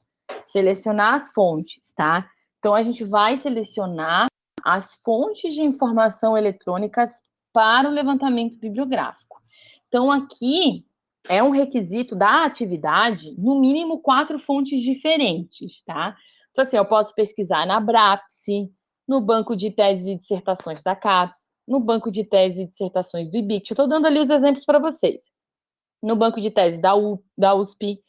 selecionar as fontes, tá? Então, a gente vai selecionar as fontes de informação eletrônicas para o levantamento bibliográfico. Então, aqui é um requisito da atividade, no mínimo quatro fontes diferentes, tá? Então, assim, eu posso pesquisar na BRAPSE, no banco de teses e dissertações da CAPES, no banco de teses e dissertações do IBIC. Eu estou dando ali os exemplos para vocês. No banco de teses da, U, da USP,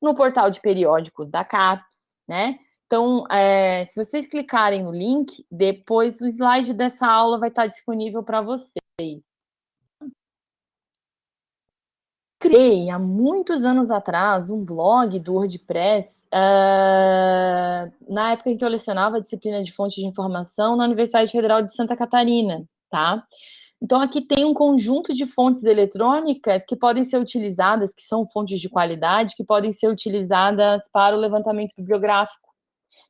no portal de periódicos da CAPES, né? Então, é, se vocês clicarem no link, depois o slide dessa aula vai estar disponível para vocês. Criei, há muitos anos atrás, um blog do WordPress, uh, na época em que eu lecionava a disciplina de fontes de informação na Universidade Federal de Santa Catarina, tá? Então, aqui tem um conjunto de fontes eletrônicas que podem ser utilizadas, que são fontes de qualidade, que podem ser utilizadas para o levantamento bibliográfico.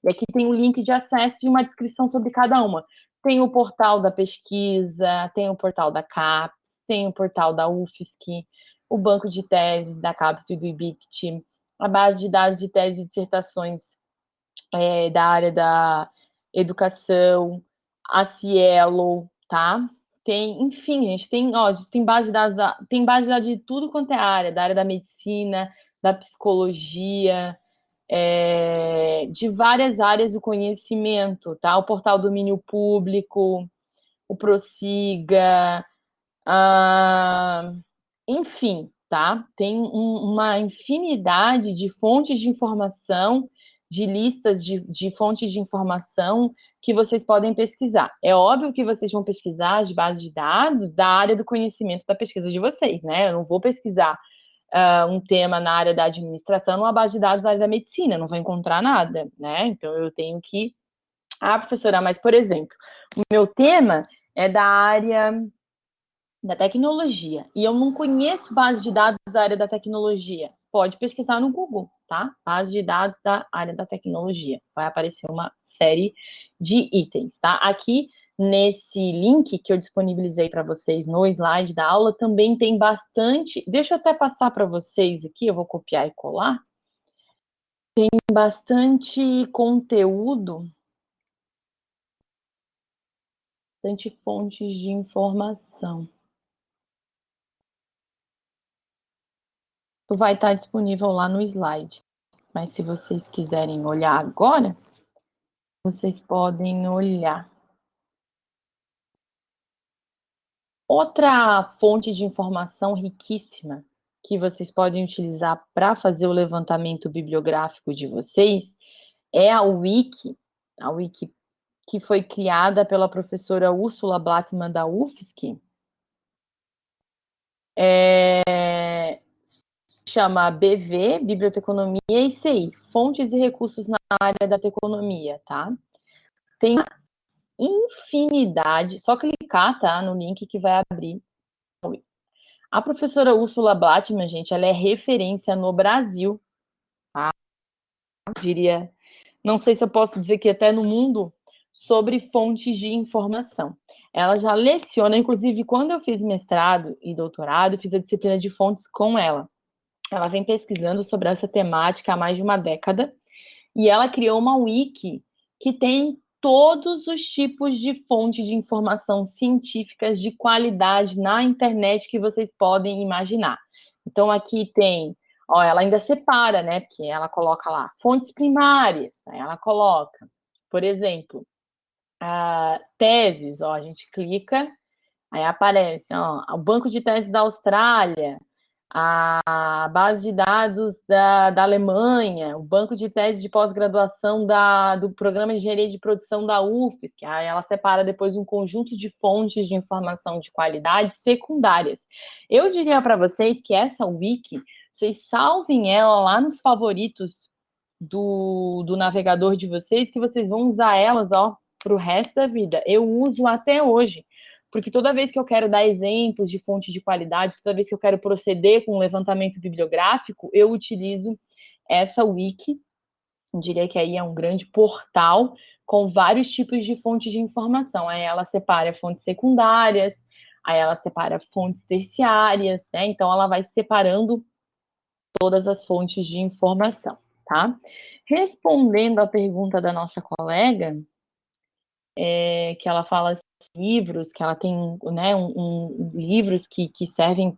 E aqui tem um link de acesso e uma descrição sobre cada uma. Tem o portal da pesquisa, tem o portal da CAPES, tem o portal da UFSC, o banco de teses da CAPES e do IBICT, a base de dados de teses e dissertações é, da área da educação, a Cielo, tá? Tem, enfim, gente, tem, ó, tem base de dados, da, tem base de dados de tudo quanto é área, da área da medicina, da psicologia, é, de várias áreas do conhecimento, tá? O portal domínio público, o Prossiga, enfim, tá? Tem um, uma infinidade de fontes de informação, de listas de, de fontes de informação que vocês podem pesquisar. É óbvio que vocês vão pesquisar as bases de dados da área do conhecimento da pesquisa de vocês, né? Eu não vou pesquisar uh, um tema na área da administração numa base de dados da área da medicina, não vou encontrar nada, né? Então, eu tenho que... Ah, professora, mas, por exemplo, o meu tema é da área da tecnologia, e eu não conheço base de dados da área da tecnologia. Pode pesquisar no Google, tá? Base de dados da área da tecnologia. Vai aparecer uma série de itens, tá? Aqui, nesse link que eu disponibilizei para vocês no slide da aula, também tem bastante... Deixa eu até passar para vocês aqui, eu vou copiar e colar. Tem bastante conteúdo, bastante fontes de informação. Vai estar disponível lá no slide. Mas se vocês quiserem olhar agora, vocês podem olhar. Outra fonte de informação riquíssima que vocês podem utilizar para fazer o levantamento bibliográfico de vocês é a Wiki, a Wiki que foi criada pela professora Úrsula Blattmann da UFSC. É, chama BV, Biblioteconomia e CI, Fontes e Recursos na área da Teconomia, tá? Tem infinidade, só clicar, tá, no link que vai abrir A professora Úrsula Blattman, gente, ela é referência no Brasil, tá? Eu diria, não sei se eu posso dizer que até no mundo, sobre fontes de informação. Ela já leciona, inclusive, quando eu fiz mestrado e doutorado, fiz a disciplina de fontes com ela. Ela vem pesquisando sobre essa temática há mais de uma década, e ela criou uma wiki que tem todos os tipos de fontes de informação científicas de qualidade na internet que vocês podem imaginar. Então, aqui tem, ó, ela ainda separa, né, porque ela coloca lá, fontes primárias, né, ela coloca, por exemplo, uh, teses, ó, a gente clica, aí aparece, ó, o Banco de Teses da Austrália, a base de dados da, da Alemanha, o banco de tese de pós-graduação do Programa de Engenharia de Produção da UFSC, aí ela separa depois um conjunto de fontes de informação de qualidade secundárias. Eu diria para vocês que essa wiki, vocês salvem ela lá nos favoritos do, do navegador de vocês, que vocês vão usar elas, ó, para o resto da vida. Eu uso até hoje porque toda vez que eu quero dar exemplos de fonte de qualidade, toda vez que eu quero proceder com um levantamento bibliográfico, eu utilizo essa wiki, diria que aí é um grande portal com vários tipos de fontes de informação. Aí ela separa fontes secundárias, aí ela separa fontes terciárias, né? Então ela vai separando todas as fontes de informação, tá? Respondendo à pergunta da nossa colega, é, que ela fala livros, que ela tem né, um, um livros que, que servem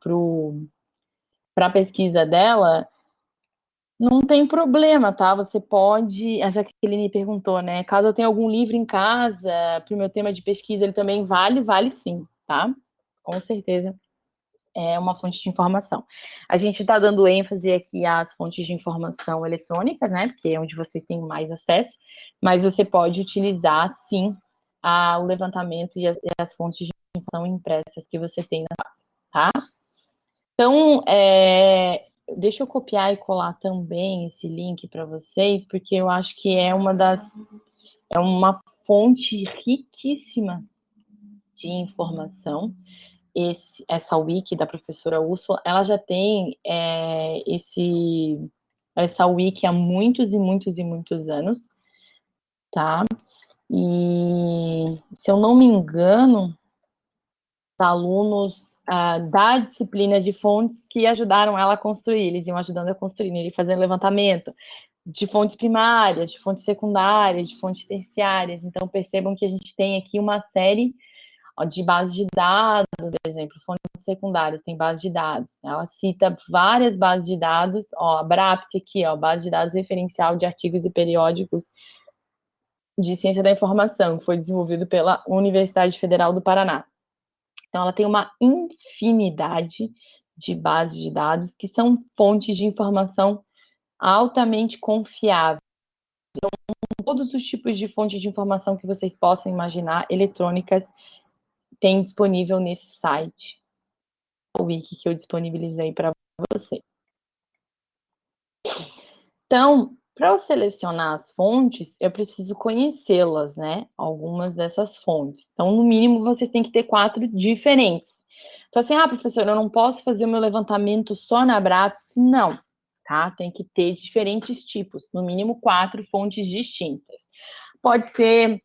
para a pesquisa dela, não tem problema, tá? Você pode. A Jaqueline perguntou, né? Caso eu tenha algum livro em casa para o meu tema de pesquisa, ele também vale, vale sim, tá? Com certeza é uma fonte de informação. A gente está dando ênfase aqui às fontes de informação eletrônicas, né? Porque é onde vocês têm mais acesso, mas você pode utilizar sim o levantamento e as, e as, fontes de informação impressas que você tem na base, tá? Então, é, deixa eu copiar e colar também esse link para vocês, porque eu acho que é uma das, é uma fonte riquíssima de informação, esse, essa wiki da professora Úrsula, ela já tem é, esse, essa wiki há muitos e muitos e muitos anos, tá? E, se eu não me engano, os alunos ah, da disciplina de fontes que ajudaram ela a construir, eles iam ajudando a construir, né, ele fazendo levantamento de fontes primárias, de fontes secundárias, de fontes terciárias. Então, percebam que a gente tem aqui uma série de bases de dados, por exemplo, fontes secundárias, tem base de dados. Ela cita várias bases de dados, ó, a BRAPS aqui, ó, base de dados referencial de artigos e periódicos de Ciência da Informação, que foi desenvolvido pela Universidade Federal do Paraná. Então, ela tem uma infinidade de bases de dados que são fontes de informação altamente confiáveis. Então, todos os tipos de fontes de informação que vocês possam imaginar, eletrônicas, tem disponível nesse site, o wiki que eu disponibilizei para você. Então, para eu selecionar as fontes, eu preciso conhecê-las, né? Algumas dessas fontes. Então, no mínimo, vocês têm que ter quatro diferentes. Então, assim, ah, professor, eu não posso fazer o meu levantamento só na Abraps? Não, tá? Tem que ter diferentes tipos, no mínimo quatro fontes distintas. Pode ser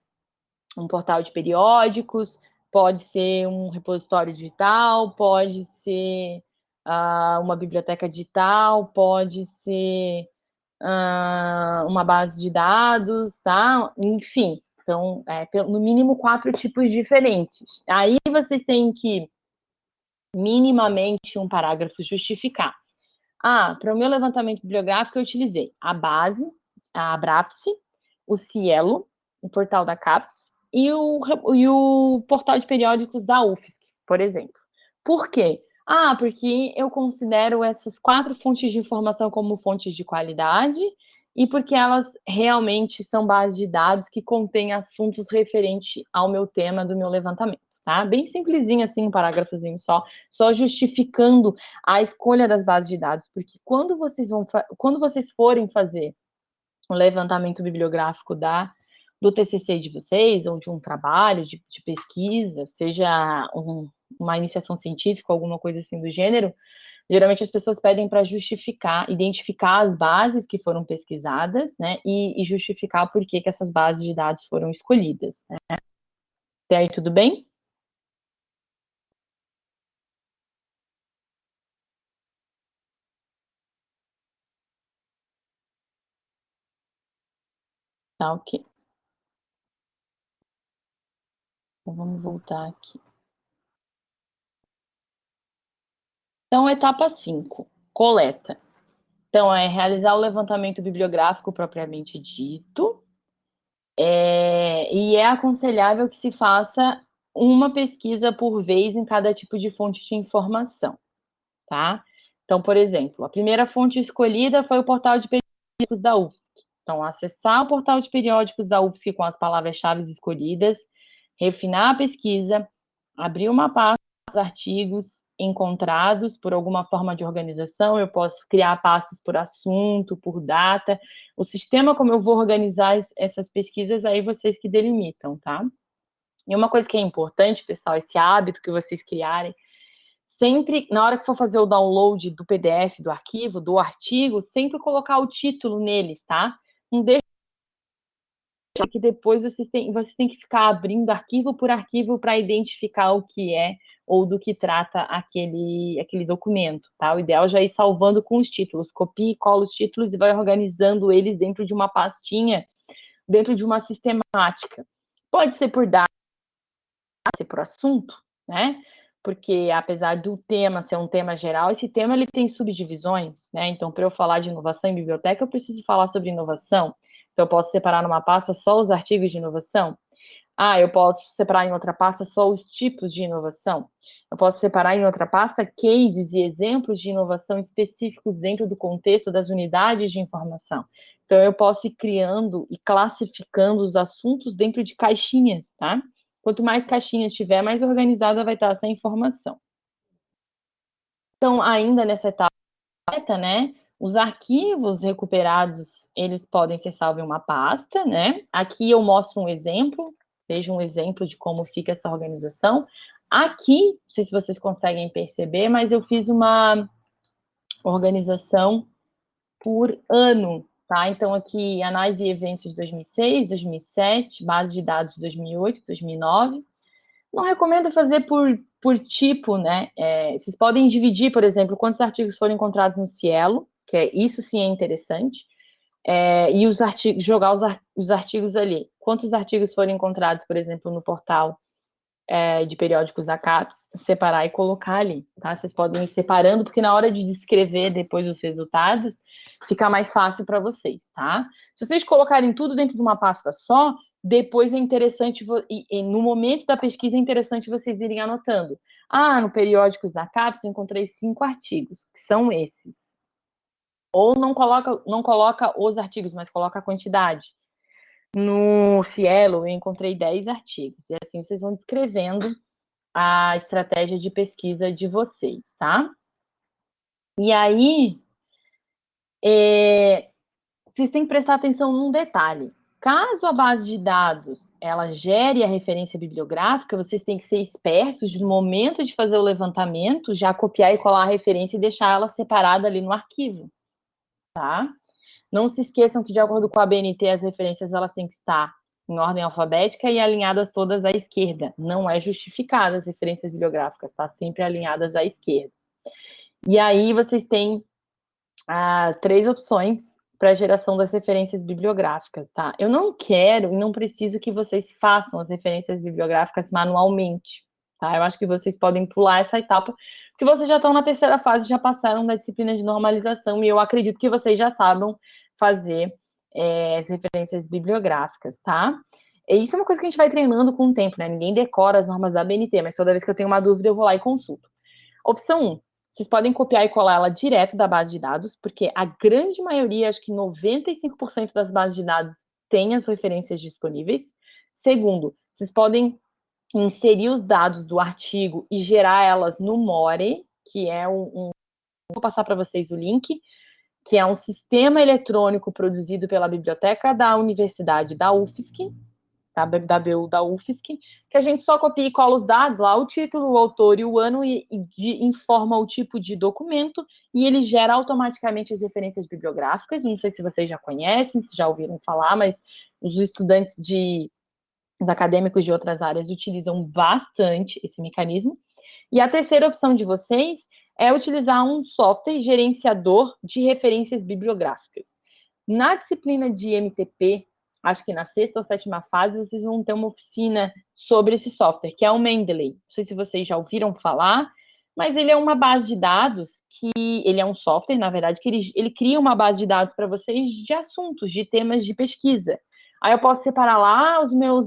um portal de periódicos, pode ser um repositório digital, pode ser uh, uma biblioteca digital, pode ser uh, uma base de dados, tá? Enfim, então, é, no mínimo quatro tipos diferentes. Aí vocês têm que, minimamente, um parágrafo justificar. Ah, para o meu levantamento bibliográfico eu utilizei a base, a Abrapse, o Cielo, o portal da CAPES e o, e o portal de periódicos da UFSC, por exemplo. Por quê? Ah, porque eu considero essas quatro fontes de informação como fontes de qualidade e porque elas realmente são bases de dados que contêm assuntos referentes ao meu tema do meu levantamento, tá? Bem simplesinho assim, um parágrafozinho só, só justificando a escolha das bases de dados, porque quando vocês vão quando vocês forem fazer um levantamento bibliográfico da do TCC de vocês, ou de um trabalho de, de pesquisa, seja um uma iniciação científica, alguma coisa assim do gênero, geralmente as pessoas pedem para justificar, identificar as bases que foram pesquisadas, né, e, e justificar por que, que essas bases de dados foram escolhidas, né. Até aí tudo bem? Tá ok. Então, vamos voltar aqui. Então, etapa 5, coleta. Então, é realizar o levantamento bibliográfico propriamente dito, é, e é aconselhável que se faça uma pesquisa por vez em cada tipo de fonte de informação, tá? Então, por exemplo, a primeira fonte escolhida foi o portal de periódicos da UFSC. Então, acessar o portal de periódicos da UFSC com as palavras-chave escolhidas, refinar a pesquisa, abrir uma pasta dos artigos encontrados por alguma forma de organização, eu posso criar pastas por assunto, por data, o sistema como eu vou organizar essas pesquisas, aí vocês que delimitam, tá? E uma coisa que é importante, pessoal, esse hábito que vocês criarem, sempre, na hora que for fazer o download do PDF, do arquivo, do artigo, sempre colocar o título neles, tá? Não deixa que depois vocês têm, vocês têm que ficar abrindo arquivo por arquivo para identificar o que é ou do que trata aquele, aquele documento, tá? O ideal é já ir salvando com os títulos, copie e cola os títulos e vai organizando eles dentro de uma pastinha, dentro de uma sistemática. Pode ser por data, pode ser por assunto, né? Porque apesar do tema ser um tema geral, esse tema ele tem subdivisões, né? Então, para eu falar de inovação em biblioteca, eu preciso falar sobre inovação. Então, eu posso separar numa pasta só os artigos de inovação. Ah, eu posso separar em outra pasta só os tipos de inovação. Eu posso separar em outra pasta cases e exemplos de inovação específicos dentro do contexto das unidades de informação. Então, eu posso ir criando e classificando os assuntos dentro de caixinhas, tá? Quanto mais caixinhas tiver, mais organizada vai estar essa informação. Então, ainda nessa etapa, né, os arquivos recuperados eles podem ser salvos em uma pasta, né? Aqui eu mostro um exemplo, veja um exemplo de como fica essa organização. Aqui, não sei se vocês conseguem perceber, mas eu fiz uma organização por ano, tá? Então, aqui, análise e eventos de 2006, 2007, base de dados de 2008, 2009. Não recomendo fazer por, por tipo, né? É, vocês podem dividir, por exemplo, quantos artigos foram encontrados no Cielo, que é, isso sim é interessante, é, e os artigos, jogar os, os, artigos ali. Quantos artigos foram encontrados, por exemplo, no portal é, de periódicos da CAPES, separar e colocar ali, tá? Vocês podem ir separando, porque na hora de descrever depois os resultados, fica mais fácil para vocês, tá? Se vocês colocarem tudo dentro de uma pasta só, depois é interessante, e, no momento da pesquisa é interessante vocês irem anotando. Ah, no periódicos da CAPES eu encontrei cinco artigos, que são esses. Ou não coloca, não coloca os artigos, mas coloca a quantidade. No Cielo, eu encontrei 10 artigos. E assim vocês vão descrevendo a estratégia de pesquisa de vocês, tá? E aí, é, vocês têm que prestar atenção num detalhe. Caso a base de dados ela gere a referência bibliográfica, vocês têm que ser espertos no momento de fazer o levantamento, já copiar e colar a referência e deixar ela separada ali no arquivo tá? Não se esqueçam que, de acordo com a BNT, as referências elas têm que estar em ordem alfabética e alinhadas todas à esquerda. Não é justificada as referências bibliográficas, tá? Sempre alinhadas à esquerda. E aí vocês têm ah, três opções para geração das referências bibliográficas, tá? Eu não quero e não preciso que vocês façam as referências bibliográficas manualmente, tá? Eu acho que vocês podem pular essa etapa, porque vocês já estão na terceira fase, já passaram da disciplina de normalização, e eu acredito que vocês já sabem fazer é, as referências bibliográficas, tá? E isso é uma coisa que a gente vai treinando com o tempo, né? Ninguém decora as normas da BNT, mas toda vez que eu tenho uma dúvida, eu vou lá e consulto. Opção 1, vocês podem copiar e colar ela direto da base de dados, porque a grande maioria, acho que 95% das bases de dados tem as referências disponíveis. Segundo, vocês podem inserir os dados do artigo e gerar elas no More, que é um, um vou passar para vocês o link, que é um sistema eletrônico produzido pela biblioteca da Universidade da UFSC, tá? BW da UFSC, que a gente só copia e cola os dados lá, o título, o autor e o ano, e, e de, informa o tipo de documento, e ele gera automaticamente as referências bibliográficas. Não sei se vocês já conhecem, se já ouviram falar, mas os estudantes de os acadêmicos de outras áreas utilizam bastante esse mecanismo. E a terceira opção de vocês é utilizar um software gerenciador de referências bibliográficas. Na disciplina de MTP, acho que na sexta ou sétima fase, vocês vão ter uma oficina sobre esse software, que é o Mendeley. Não sei se vocês já ouviram falar, mas ele é uma base de dados que ele é um software, na verdade, que ele, ele cria uma base de dados para vocês de assuntos, de temas de pesquisa. Aí eu posso separar lá os meus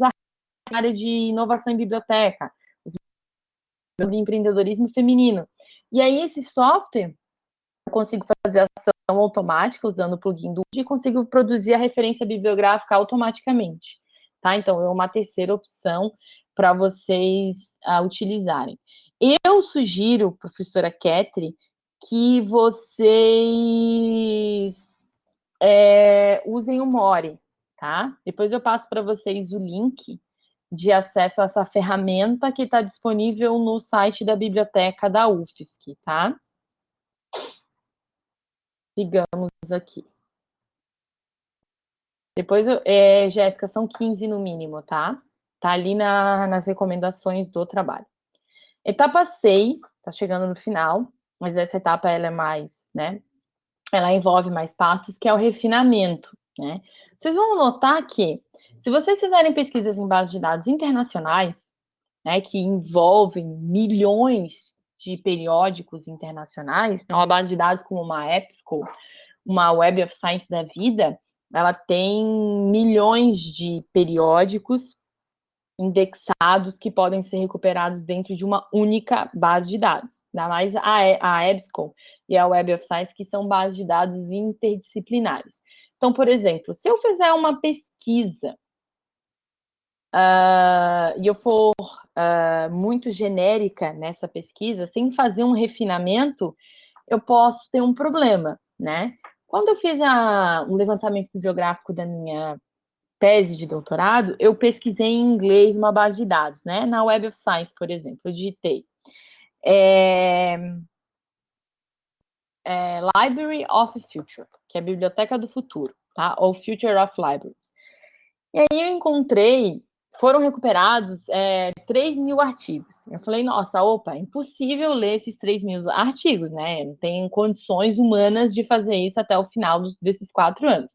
área de inovação em biblioteca, de empreendedorismo feminino. E aí esse software eu consigo fazer ação automática usando o plugin do e consigo produzir a referência bibliográfica automaticamente, tá? Então, é uma terceira opção para vocês uh, utilizarem. Eu sugiro, professora Ketri, que vocês é, usem o More, tá? Depois eu passo para vocês o link de acesso a essa ferramenta que está disponível no site da biblioteca da UFSC, tá? Sigamos aqui. Depois, é, Jéssica, são 15 no mínimo, tá? Tá ali na, nas recomendações do trabalho. Etapa 6, tá chegando no final, mas essa etapa ela é mais, né? Ela envolve mais passos, que é o refinamento, né? Vocês vão notar que se vocês fizerem pesquisas em bases de dados internacionais, né, que envolvem milhões de periódicos internacionais, uma base de dados como uma EBSCO, uma Web of Science da vida, ela tem milhões de periódicos indexados que podem ser recuperados dentro de uma única base de dados. Ainda mais a, a EBSCO e a Web of Science, que são bases de dados interdisciplinares. Então, por exemplo, se eu fizer uma pesquisa uh, e eu for uh, muito genérica nessa pesquisa, sem fazer um refinamento, eu posso ter um problema, né? Quando eu fiz a, um levantamento bibliográfico da minha tese de doutorado, eu pesquisei em inglês uma base de dados, né? Na Web of Science, por exemplo, eu digitei. É, é, Library of Future, que é a Biblioteca do Futuro, tá? Ou Future of Libraries. E aí eu encontrei foram recuperados é, 3 mil artigos. Eu falei, nossa, opa, é impossível ler esses 3 mil artigos, né? Não tem condições humanas de fazer isso até o final dos, desses quatro anos.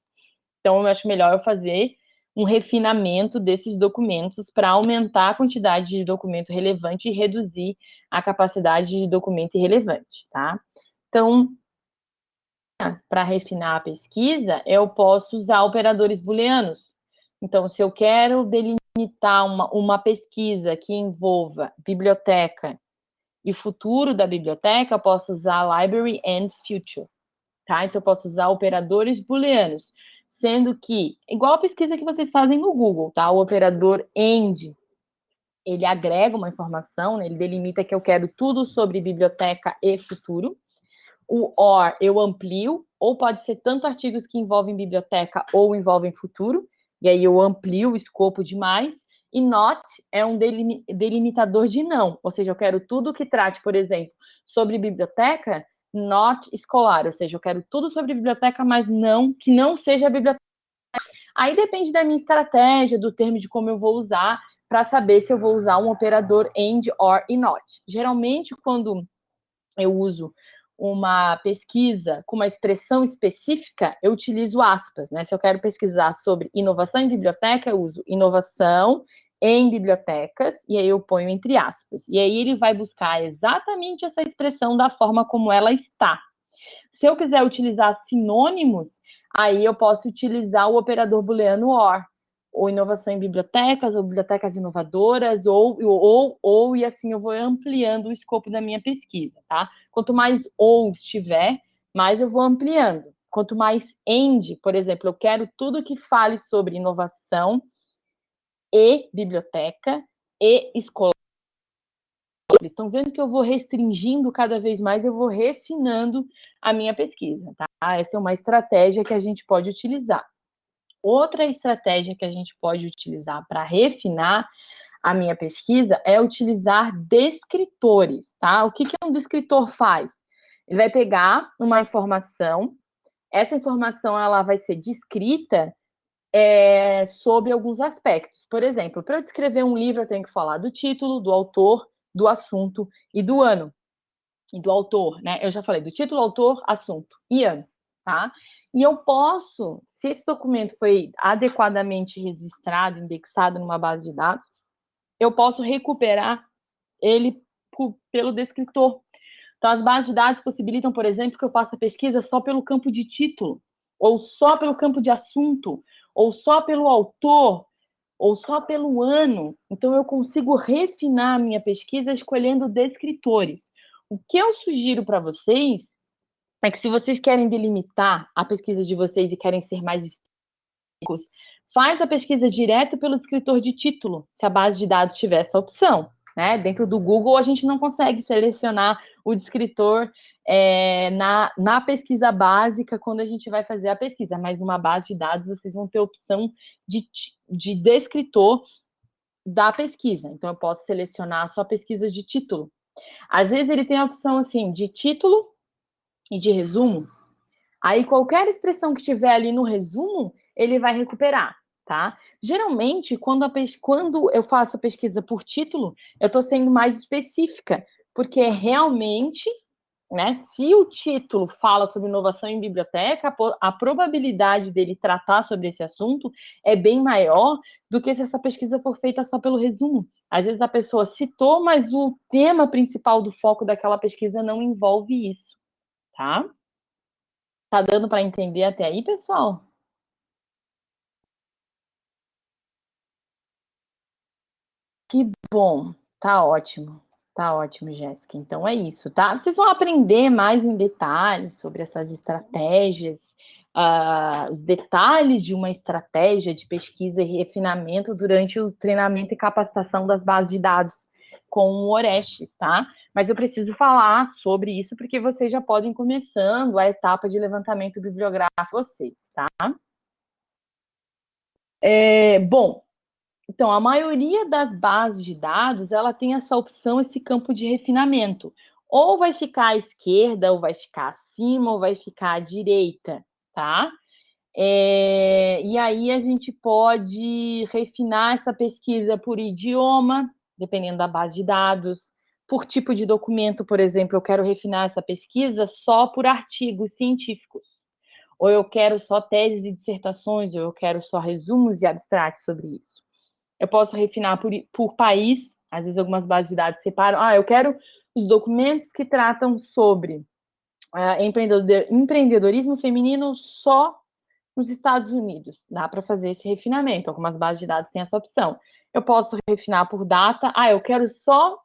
Então, eu acho melhor eu fazer um refinamento desses documentos para aumentar a quantidade de documento relevante e reduzir a capacidade de documento irrelevante, tá? Então, para refinar a pesquisa, eu posso usar operadores booleanos. Então, se eu quero delimitar limitar uma, uma pesquisa que envolva biblioteca e futuro da biblioteca, eu posso usar library and future, tá? Então, eu posso usar operadores booleanos, sendo que, igual a pesquisa que vocês fazem no Google, tá? O operador AND, ele agrega uma informação, né? ele delimita que eu quero tudo sobre biblioteca e futuro. O OR, eu amplio, ou pode ser tanto artigos que envolvem biblioteca ou envolvem futuro e aí eu amplio o escopo demais, e not é um delimitador de não, ou seja, eu quero tudo que trate, por exemplo, sobre biblioteca, not escolar, ou seja, eu quero tudo sobre biblioteca, mas não que não seja biblioteca. Aí depende da minha estratégia, do termo de como eu vou usar, para saber se eu vou usar um operador and, or e not. Geralmente, quando eu uso uma pesquisa com uma expressão específica, eu utilizo aspas, né? Se eu quero pesquisar sobre inovação em biblioteca, eu uso inovação em bibliotecas, e aí eu ponho entre aspas. E aí ele vai buscar exatamente essa expressão da forma como ela está. Se eu quiser utilizar sinônimos, aí eu posso utilizar o operador booleano OR, ou inovação em bibliotecas, ou bibliotecas inovadoras, ou, ou, ou, e assim eu vou ampliando o escopo da minha pesquisa, tá? Quanto mais ou estiver, mais eu vou ampliando. Quanto mais end, por exemplo, eu quero tudo que fale sobre inovação e biblioteca e escola. Estão vendo que eu vou restringindo cada vez mais, eu vou refinando a minha pesquisa, tá? Essa é uma estratégia que a gente pode utilizar. Outra estratégia que a gente pode utilizar para refinar a minha pesquisa é utilizar descritores, tá? O que, que um descritor faz? Ele vai pegar uma informação, essa informação ela vai ser descrita é, sobre alguns aspectos. Por exemplo, para eu descrever um livro, eu tenho que falar do título, do autor, do assunto e do ano. E do autor, né? Eu já falei do título, autor, assunto e ano, tá? E eu posso, se esse documento foi adequadamente registrado, indexado numa base de dados, eu posso recuperar ele pelo descritor. Então, as bases de dados possibilitam, por exemplo, que eu faça pesquisa só pelo campo de título, ou só pelo campo de assunto, ou só pelo autor, ou só pelo ano. Então, eu consigo refinar a minha pesquisa escolhendo descritores. O que eu sugiro para vocês é que, se vocês querem delimitar a pesquisa de vocês e querem ser mais específicos, faz a pesquisa direto pelo escritor de título, se a base de dados tiver essa opção. Né? Dentro do Google, a gente não consegue selecionar o descritor é, na, na pesquisa básica quando a gente vai fazer a pesquisa, mas numa base de dados vocês vão ter opção de, de descritor da pesquisa. Então, eu posso selecionar só pesquisa de título. Às vezes, ele tem a opção assim de título e de resumo. Aí, qualquer expressão que tiver ali no resumo, ele vai recuperar tá? Geralmente, quando, quando eu faço a pesquisa por título, eu estou sendo mais específica, porque realmente, né, se o título fala sobre inovação em biblioteca, a probabilidade dele tratar sobre esse assunto é bem maior do que se essa pesquisa for feita só pelo resumo. Às vezes a pessoa citou, mas o tema principal do foco daquela pesquisa não envolve isso, tá? Tá dando para entender até aí, pessoal? Que bom, tá ótimo, tá ótimo, Jéssica. Então é isso, tá? Vocês vão aprender mais em detalhes sobre essas estratégias, uh, os detalhes de uma estratégia de pesquisa e refinamento durante o treinamento e capacitação das bases de dados com o Orestes, tá? Mas eu preciso falar sobre isso porque vocês já podem começando a etapa de levantamento bibliográfico vocês, tá? É, bom, então, a maioria das bases de dados, ela tem essa opção, esse campo de refinamento. Ou vai ficar à esquerda, ou vai ficar acima, ou vai ficar à direita, tá? É, e aí a gente pode refinar essa pesquisa por idioma, dependendo da base de dados, por tipo de documento, por exemplo, eu quero refinar essa pesquisa só por artigos científicos, ou eu quero só teses e dissertações, ou eu quero só resumos e abstratos sobre isso. Eu posso refinar por, por país, às vezes algumas bases de dados separam. Ah, eu quero os documentos que tratam sobre uh, empreendedorismo feminino só nos Estados Unidos. Dá para fazer esse refinamento. Algumas bases de dados têm essa opção. Eu posso refinar por data. Ah, eu quero só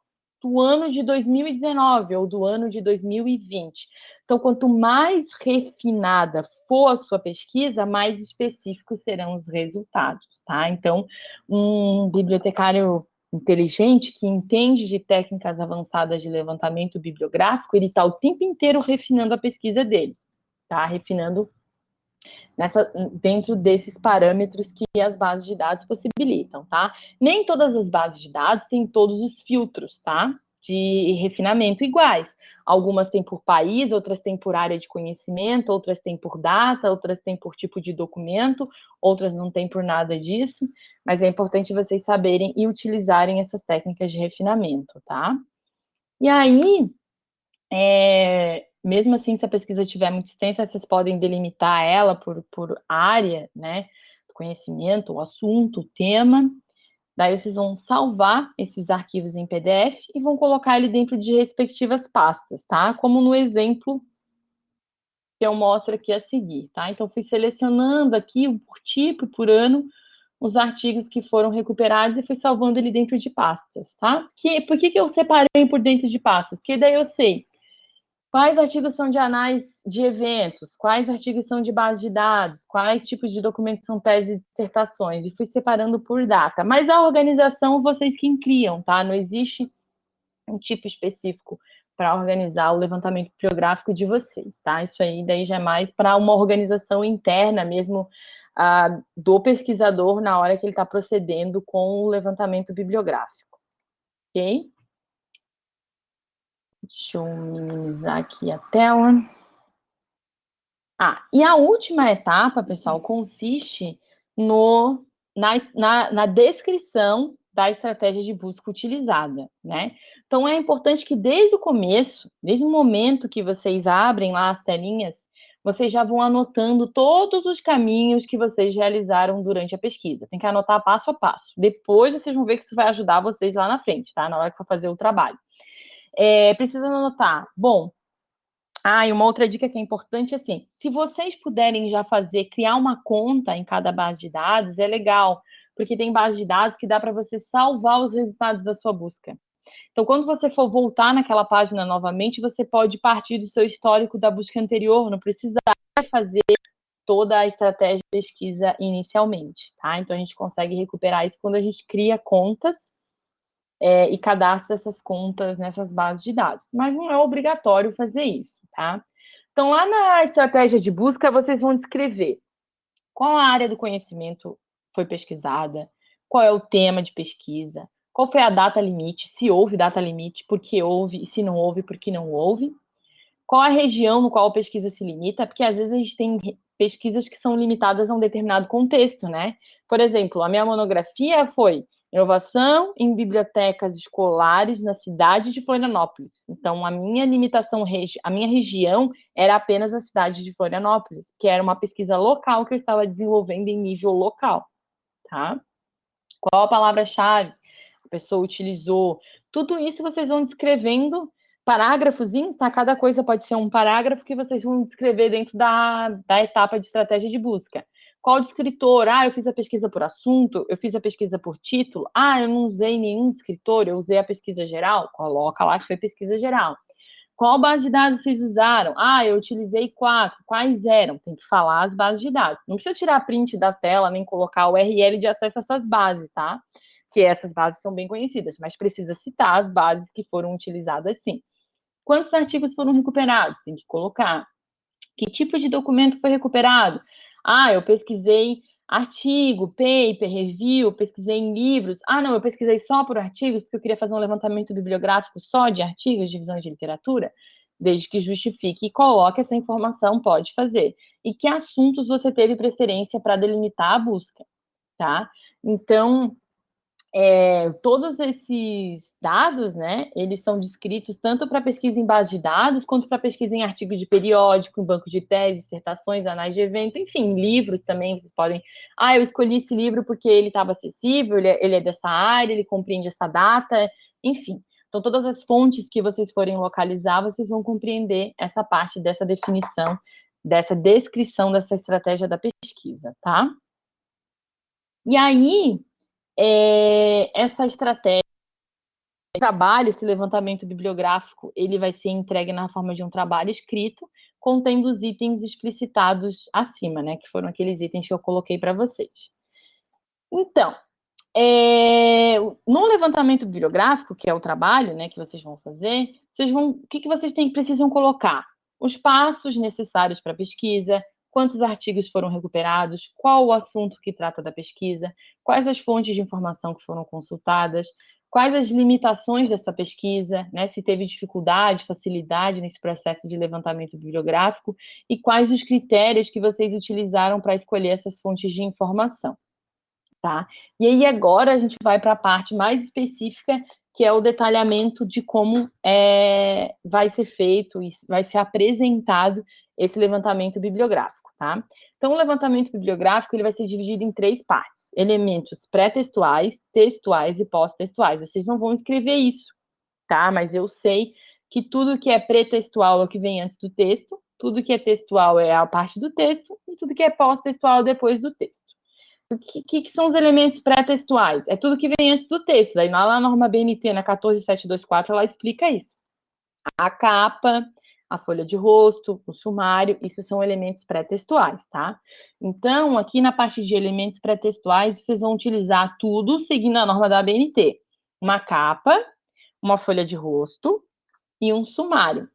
do ano de 2019 ou do ano de 2020. Então, quanto mais refinada for a sua pesquisa, mais específicos serão os resultados, tá? Então, um bibliotecário inteligente que entende de técnicas avançadas de levantamento bibliográfico, ele está o tempo inteiro refinando a pesquisa dele, tá? Refinando nessa, dentro desses parâmetros que as bases de dados possibilitam, tá? Nem todas as bases de dados têm todos os filtros, tá? De refinamento iguais. Algumas têm por país, outras têm por área de conhecimento, outras têm por data, outras têm por tipo de documento, outras não têm por nada disso, mas é importante vocês saberem e utilizarem essas técnicas de refinamento, tá? E aí, é, mesmo assim, se a pesquisa tiver muito extensa, vocês podem delimitar ela por, por área, né, conhecimento, o assunto, o tema. Daí vocês vão salvar esses arquivos em PDF e vão colocar ele dentro de respectivas pastas, tá? Como no exemplo que eu mostro aqui a seguir, tá? Então, fui selecionando aqui, por tipo, por ano, os artigos que foram recuperados e fui salvando ele dentro de pastas, tá? Que, por que, que eu separei por dentro de pastas? Porque daí eu sei Quais artigos são de análise de eventos? Quais artigos são de base de dados? Quais tipos de documentos são teses e dissertações? E fui separando por data. Mas a organização vocês que criam, tá? Não existe um tipo específico para organizar o levantamento bibliográfico de vocês, tá? Isso aí daí já é mais para uma organização interna mesmo do pesquisador na hora que ele está procedendo com o levantamento bibliográfico. Ok? Deixa eu minimizar aqui a tela. Ah, e a última etapa, pessoal, consiste no, na, na, na descrição da estratégia de busca utilizada, né? Então, é importante que desde o começo, desde o momento que vocês abrem lá as telinhas, vocês já vão anotando todos os caminhos que vocês realizaram durante a pesquisa. Tem que anotar passo a passo. Depois vocês vão ver que isso vai ajudar vocês lá na frente, tá? Na hora que for fazer o trabalho. É, precisa anotar. Bom, ah, e uma outra dica que é importante, assim, se vocês puderem já fazer, criar uma conta em cada base de dados, é legal, porque tem base de dados que dá para você salvar os resultados da sua busca. Então, quando você for voltar naquela página novamente, você pode partir do seu histórico da busca anterior, não precisa fazer toda a estratégia de pesquisa inicialmente, tá? Então, a gente consegue recuperar isso quando a gente cria contas é, e cadastra essas contas nessas bases de dados. Mas não é obrigatório fazer isso, tá? Então, lá na estratégia de busca, vocês vão descrever qual a área do conhecimento foi pesquisada, qual é o tema de pesquisa, qual foi a data limite, se houve data limite, por que houve, e se não houve, por que não houve, qual a região no qual a pesquisa se limita, porque às vezes a gente tem pesquisas que são limitadas a um determinado contexto, né? Por exemplo, a minha monografia foi inovação em bibliotecas escolares na cidade de Florianópolis. Então, a minha limitação, a minha região era apenas a cidade de Florianópolis, que era uma pesquisa local que eu estava desenvolvendo em nível local tá? Qual a palavra-chave a pessoa utilizou? Tudo isso vocês vão descrevendo parágrafozinhos, tá? Cada coisa pode ser um parágrafo que vocês vão descrever dentro da, da etapa de estratégia de busca. Qual descritor? Ah, eu fiz a pesquisa por assunto, eu fiz a pesquisa por título. Ah, eu não usei nenhum descritor, eu usei a pesquisa geral. Coloca lá que foi pesquisa geral. Qual base de dados vocês usaram? Ah, eu utilizei quatro. Quais eram? Tem que falar as bases de dados. Não precisa tirar print da tela, nem colocar o URL de acesso a essas bases, tá? Que essas bases são bem conhecidas, mas precisa citar as bases que foram utilizadas sim. Quantos artigos foram recuperados? Tem que colocar. Que tipo de documento foi recuperado? Ah, eu pesquisei artigo, paper, review, pesquisei em livros. Ah, não, eu pesquisei só por artigos, porque eu queria fazer um levantamento bibliográfico só de artigos, de visões de literatura, desde que justifique e coloque essa informação, pode fazer. E que assuntos você teve preferência para delimitar a busca, tá? Então, é, todos esses dados, né, eles são descritos tanto para pesquisa em base de dados, quanto para pesquisa em artigo de periódico, em banco de tese, dissertações, anais de evento, enfim, livros também, vocês podem... Ah, eu escolhi esse livro porque ele estava acessível, ele é, ele é dessa área, ele compreende essa data, enfim. Então, todas as fontes que vocês forem localizar, vocês vão compreender essa parte dessa definição, dessa descrição dessa estratégia da pesquisa, tá? E aí, é, essa estratégia, trabalho, esse levantamento bibliográfico, ele vai ser entregue na forma de um trabalho escrito, contendo os itens explicitados acima, né, que foram aqueles itens que eu coloquei para vocês. Então, é, no levantamento bibliográfico, que é o trabalho, né, que vocês vão fazer, vocês vão, o que, que vocês têm, precisam colocar? Os passos necessários para a pesquisa, quantos artigos foram recuperados, qual o assunto que trata da pesquisa, quais as fontes de informação que foram consultadas, quais as limitações dessa pesquisa, né, se teve dificuldade, facilidade nesse processo de levantamento bibliográfico e quais os critérios que vocês utilizaram para escolher essas fontes de informação. Tá? E aí agora a gente vai para a parte mais específica, que é o detalhamento de como é, vai ser feito, vai ser apresentado esse levantamento bibliográfico tá? Então, o levantamento bibliográfico ele vai ser dividido em três partes: elementos pré-textuais, textuais e pós-textuais. Vocês não vão escrever isso, tá? Mas eu sei que tudo que é pré-textual é o que vem antes do texto, tudo que é textual é a parte do texto, e tudo que é pós-textual depois do texto. O que, que, são os elementos pré-textuais? É tudo que vem antes do texto. Daí, lá na norma BNT, na 14724, ela explica isso. A capa, a folha de rosto, o sumário, isso são elementos pré-textuais, tá? Então, aqui na parte de elementos pré-textuais, vocês vão utilizar tudo seguindo a norma da ABNT. Uma capa, uma folha de rosto e um sumário.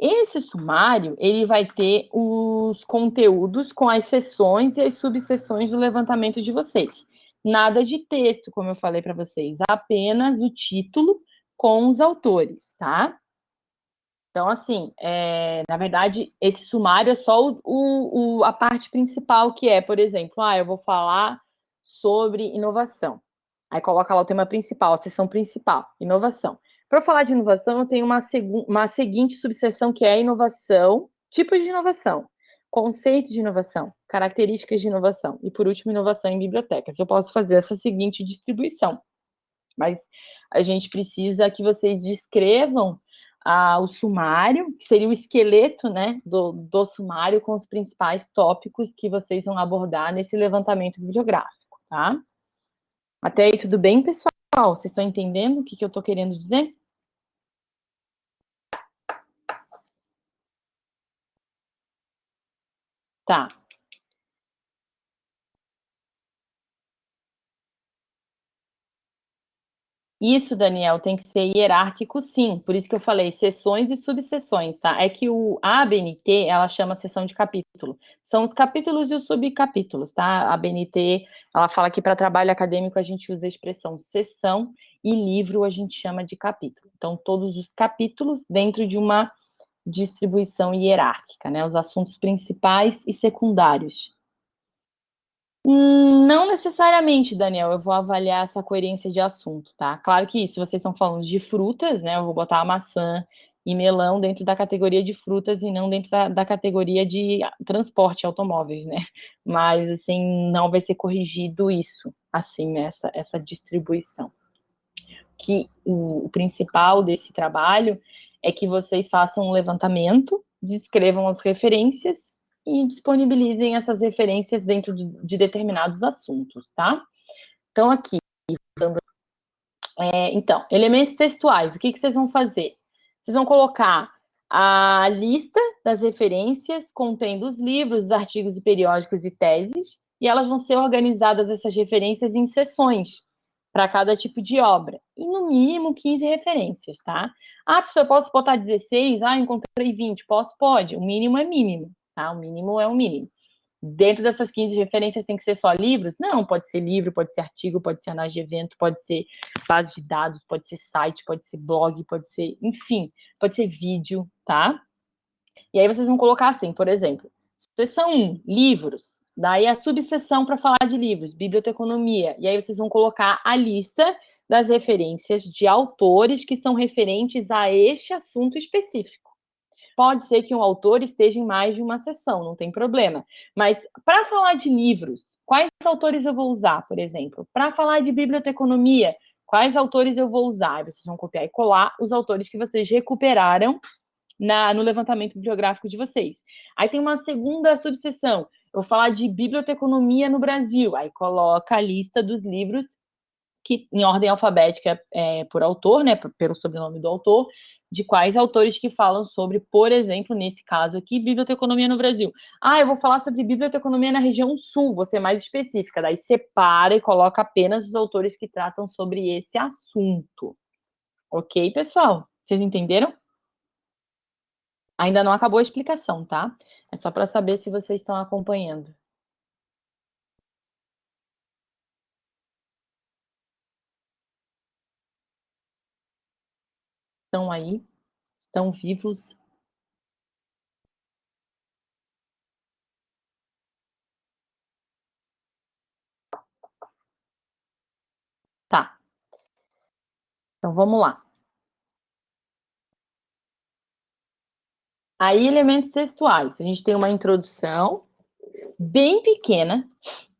Esse sumário, ele vai ter os conteúdos com as sessões e as subseções do levantamento de vocês. Nada de texto, como eu falei para vocês, apenas o título com os autores, tá? Então, assim, é, na verdade, esse sumário é só o, o, a parte principal, que é, por exemplo, ah, eu vou falar sobre inovação. Aí coloca lá o tema principal, a seção principal, inovação. Para falar de inovação, eu tenho uma, uma seguinte subseção que é inovação, tipos de inovação, conceitos de inovação, características de inovação e, por último, inovação em bibliotecas. Eu posso fazer essa seguinte distribuição, mas a gente precisa que vocês descrevam ah, o sumário, que seria o esqueleto né, do, do sumário com os principais tópicos que vocês vão abordar nesse levantamento bibliográfico, tá? Até aí, tudo bem, pessoal? Vocês estão entendendo o que, que eu estou querendo dizer? Tá. Isso, Daniel, tem que ser hierárquico, sim. Por isso que eu falei sessões e subseções, tá? É que o, ABNT, ela chama sessão de capítulo. São os capítulos e os subcapítulos, tá? A ABNT, ela fala que para trabalho acadêmico a gente usa a expressão sessão e livro a gente chama de capítulo. Então, todos os capítulos dentro de uma distribuição hierárquica, né? Os assuntos principais e secundários. Hum, não necessariamente, Daniel, eu vou avaliar essa coerência de assunto, tá? Claro que se vocês estão falando de frutas, né, eu vou botar a maçã e melão dentro da categoria de frutas e não dentro da, da categoria de transporte automóveis, né? Mas, assim, não vai ser corrigido isso, assim, nessa essa distribuição. Que o, o principal desse trabalho é que vocês façam um levantamento, descrevam as referências e disponibilizem essas referências dentro de, de determinados assuntos, tá? Então, aqui, é, então, elementos textuais, o que, que vocês vão fazer? Vocês vão colocar a lista das referências contendo os livros, os artigos e periódicos e teses, e elas vão ser organizadas, essas referências, em seções, para cada tipo de obra, e no mínimo 15 referências, tá? Ah, professor, posso botar 16? Ah, encontrei 20. Posso? Pode. O mínimo é mínimo tá? O mínimo é o mínimo. Dentro dessas 15 referências tem que ser só livros? Não, pode ser livro, pode ser artigo, pode ser análise de evento, pode ser base de dados, pode ser site, pode ser blog, pode ser, enfim, pode ser vídeo, tá? E aí vocês vão colocar assim, por exemplo, seção 1, livros, daí a subseção para falar de livros, biblioteconomia, e aí vocês vão colocar a lista das referências de autores que são referentes a este assunto específico. Pode ser que um autor esteja em mais de uma sessão, não tem problema. Mas para falar de livros, quais autores eu vou usar, por exemplo? Para falar de biblioteconomia, quais autores eu vou usar? Vocês vão copiar e colar os autores que vocês recuperaram na, no levantamento bibliográfico de vocês. Aí tem uma segunda subseção. Eu vou falar de biblioteconomia no Brasil. Aí coloca a lista dos livros que em ordem alfabética é, por autor, né, pelo sobrenome do autor, de quais autores que falam sobre, por exemplo, nesse caso aqui, biblioteconomia no Brasil. Ah, eu vou falar sobre biblioteconomia na região sul, ser mais específica, daí separa e coloca apenas os autores que tratam sobre esse assunto. Ok, pessoal? Vocês entenderam? Ainda não acabou a explicação, tá? É só para saber se vocês estão acompanhando. Estão aí, estão vivos. Tá. Então, vamos lá. Aí, elementos textuais. A gente tem uma introdução bem pequena,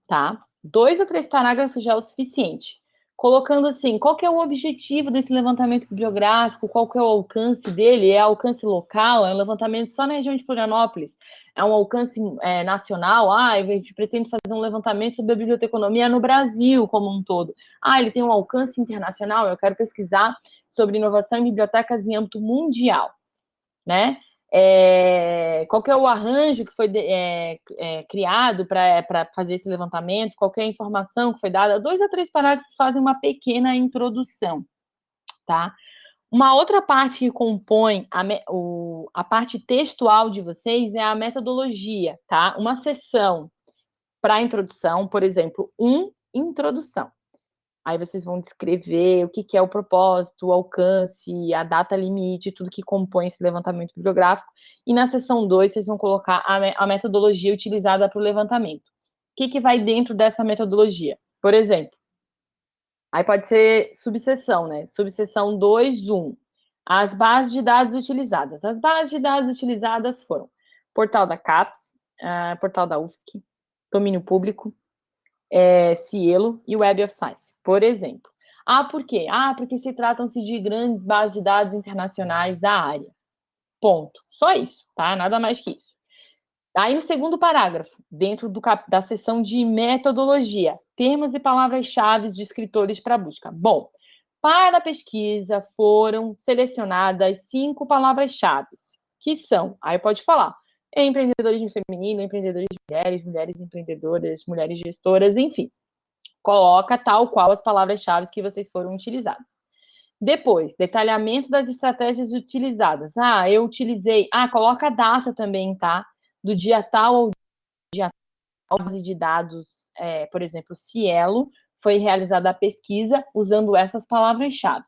tá? Dois ou três parágrafos já é o suficiente colocando assim, qual que é o objetivo desse levantamento bibliográfico, qual que é o alcance dele, é alcance local, é um levantamento só na região de Florianópolis, é um alcance é, nacional, ah, a gente pretende fazer um levantamento sobre a biblioteconomia no Brasil como um todo. Ah, ele tem um alcance internacional, eu quero pesquisar sobre inovação em bibliotecas em âmbito mundial, né? É, qual é o arranjo que foi é, é, criado para fazer esse levantamento, qual é a informação que foi dada, dois a três parágrafos fazem uma pequena introdução, tá? Uma outra parte que compõe a, o, a parte textual de vocês é a metodologia, tá? Uma sessão para introdução, por exemplo, um introdução. Aí vocês vão descrever o que, que é o propósito, o alcance, a data limite, tudo que compõe esse levantamento bibliográfico. E na seção 2, vocês vão colocar a, a metodologia utilizada para o levantamento. O que, que vai dentro dessa metodologia? Por exemplo, Aí pode ser subseção, né? Subseção 2.1. As bases de dados utilizadas. As bases de dados utilizadas foram portal da CAPES, uh, portal da UFSC, domínio público, é, Cielo e Web of Science, por exemplo. Ah, por quê? Ah, porque se tratam-se de grandes bases de dados internacionais da área. Ponto. Só isso, tá? Nada mais que isso. Aí, no segundo parágrafo, dentro do, da seção de metodologia, termos e palavras-chave de escritores para busca. Bom, para a pesquisa foram selecionadas cinco palavras-chave, que são, aí pode falar, empreendedorismo feminino, empreendedorismo de mulheres, mulheres empreendedoras, mulheres gestoras, enfim. Coloca tal qual as palavras-chave que vocês foram utilizadas. Depois, detalhamento das estratégias utilizadas. Ah, eu utilizei. Ah, coloca a data também, tá? Do dia tal ao dia tal, base de dados é, por exemplo, Cielo, foi realizada a pesquisa usando essas palavras-chave.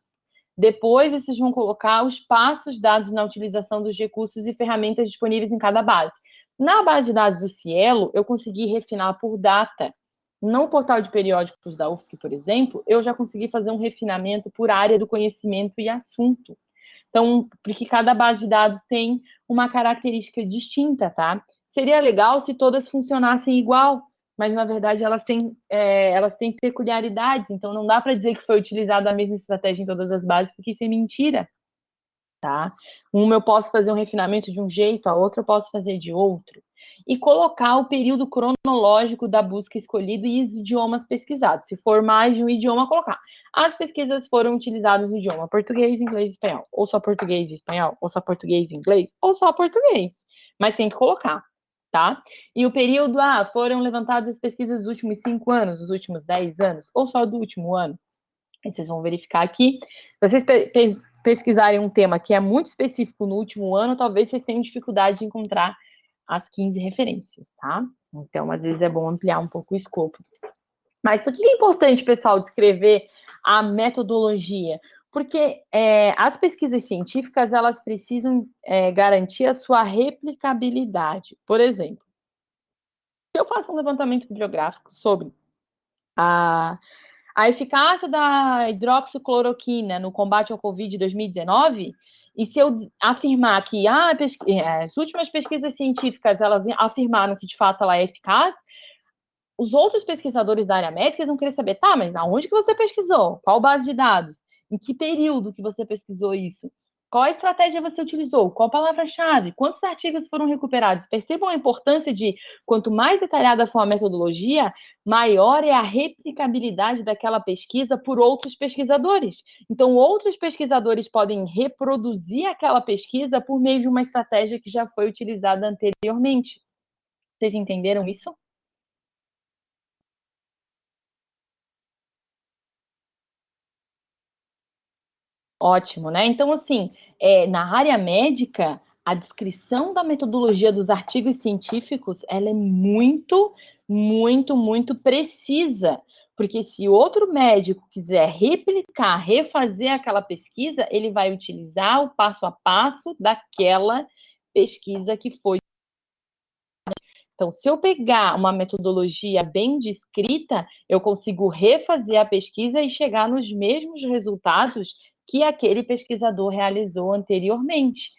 Depois, vocês vão colocar os passos dados na utilização dos recursos e ferramentas disponíveis em cada base. Na base de dados do Cielo, eu consegui refinar por data. No portal de periódicos da UFSC, por exemplo, eu já consegui fazer um refinamento por área do conhecimento e assunto. Então, porque cada base de dados tem uma característica distinta, tá? Seria legal se todas funcionassem igual, mas na verdade elas têm, é, elas têm peculiaridades, então não dá para dizer que foi utilizada a mesma estratégia em todas as bases, porque isso é mentira. Tá? Uma eu posso fazer um refinamento de um jeito, a outra eu posso fazer de outro. E colocar o período cronológico da busca escolhida e os idiomas pesquisados. Se for mais de um idioma, colocar. As pesquisas foram utilizadas no idioma português, inglês e espanhol. Ou só português e espanhol, ou só português e inglês, ou só português. Mas tem que colocar tá? E o período, ah, foram levantadas as pesquisas dos últimos cinco anos, dos últimos dez anos, ou só do último ano. Vocês vão verificar aqui. Se vocês pe pesquisarem um tema que é muito específico no último ano, talvez vocês tenham dificuldade de encontrar as 15 referências, tá? Então, às vezes é bom ampliar um pouco o escopo. Mas por que é importante, pessoal, descrever a metodologia? Porque é, as pesquisas científicas, elas precisam é, garantir a sua replicabilidade. Por exemplo, se eu faço um levantamento bibliográfico sobre a, a eficácia da hidroxicloroquina no combate ao Covid 2019, e se eu afirmar que ah, é, as últimas pesquisas científicas elas afirmaram que de fato ela é eficaz, os outros pesquisadores da área médica vão querer saber, tá, mas aonde que você pesquisou? Qual base de dados? Em que período que você pesquisou isso? Qual estratégia você utilizou? Qual palavra-chave? Quantos artigos foram recuperados? Percebam a importância de, quanto mais detalhada for a metodologia, maior é a replicabilidade daquela pesquisa por outros pesquisadores. Então, outros pesquisadores podem reproduzir aquela pesquisa por meio de uma estratégia que já foi utilizada anteriormente. Vocês entenderam isso? Ótimo, né? Então, assim, é, na área médica, a descrição da metodologia dos artigos científicos, ela é muito, muito, muito precisa, porque se outro médico quiser replicar, refazer aquela pesquisa, ele vai utilizar o passo a passo daquela pesquisa que foi então, se eu pegar uma metodologia bem descrita, eu consigo refazer a pesquisa e chegar nos mesmos resultados que aquele pesquisador realizou anteriormente.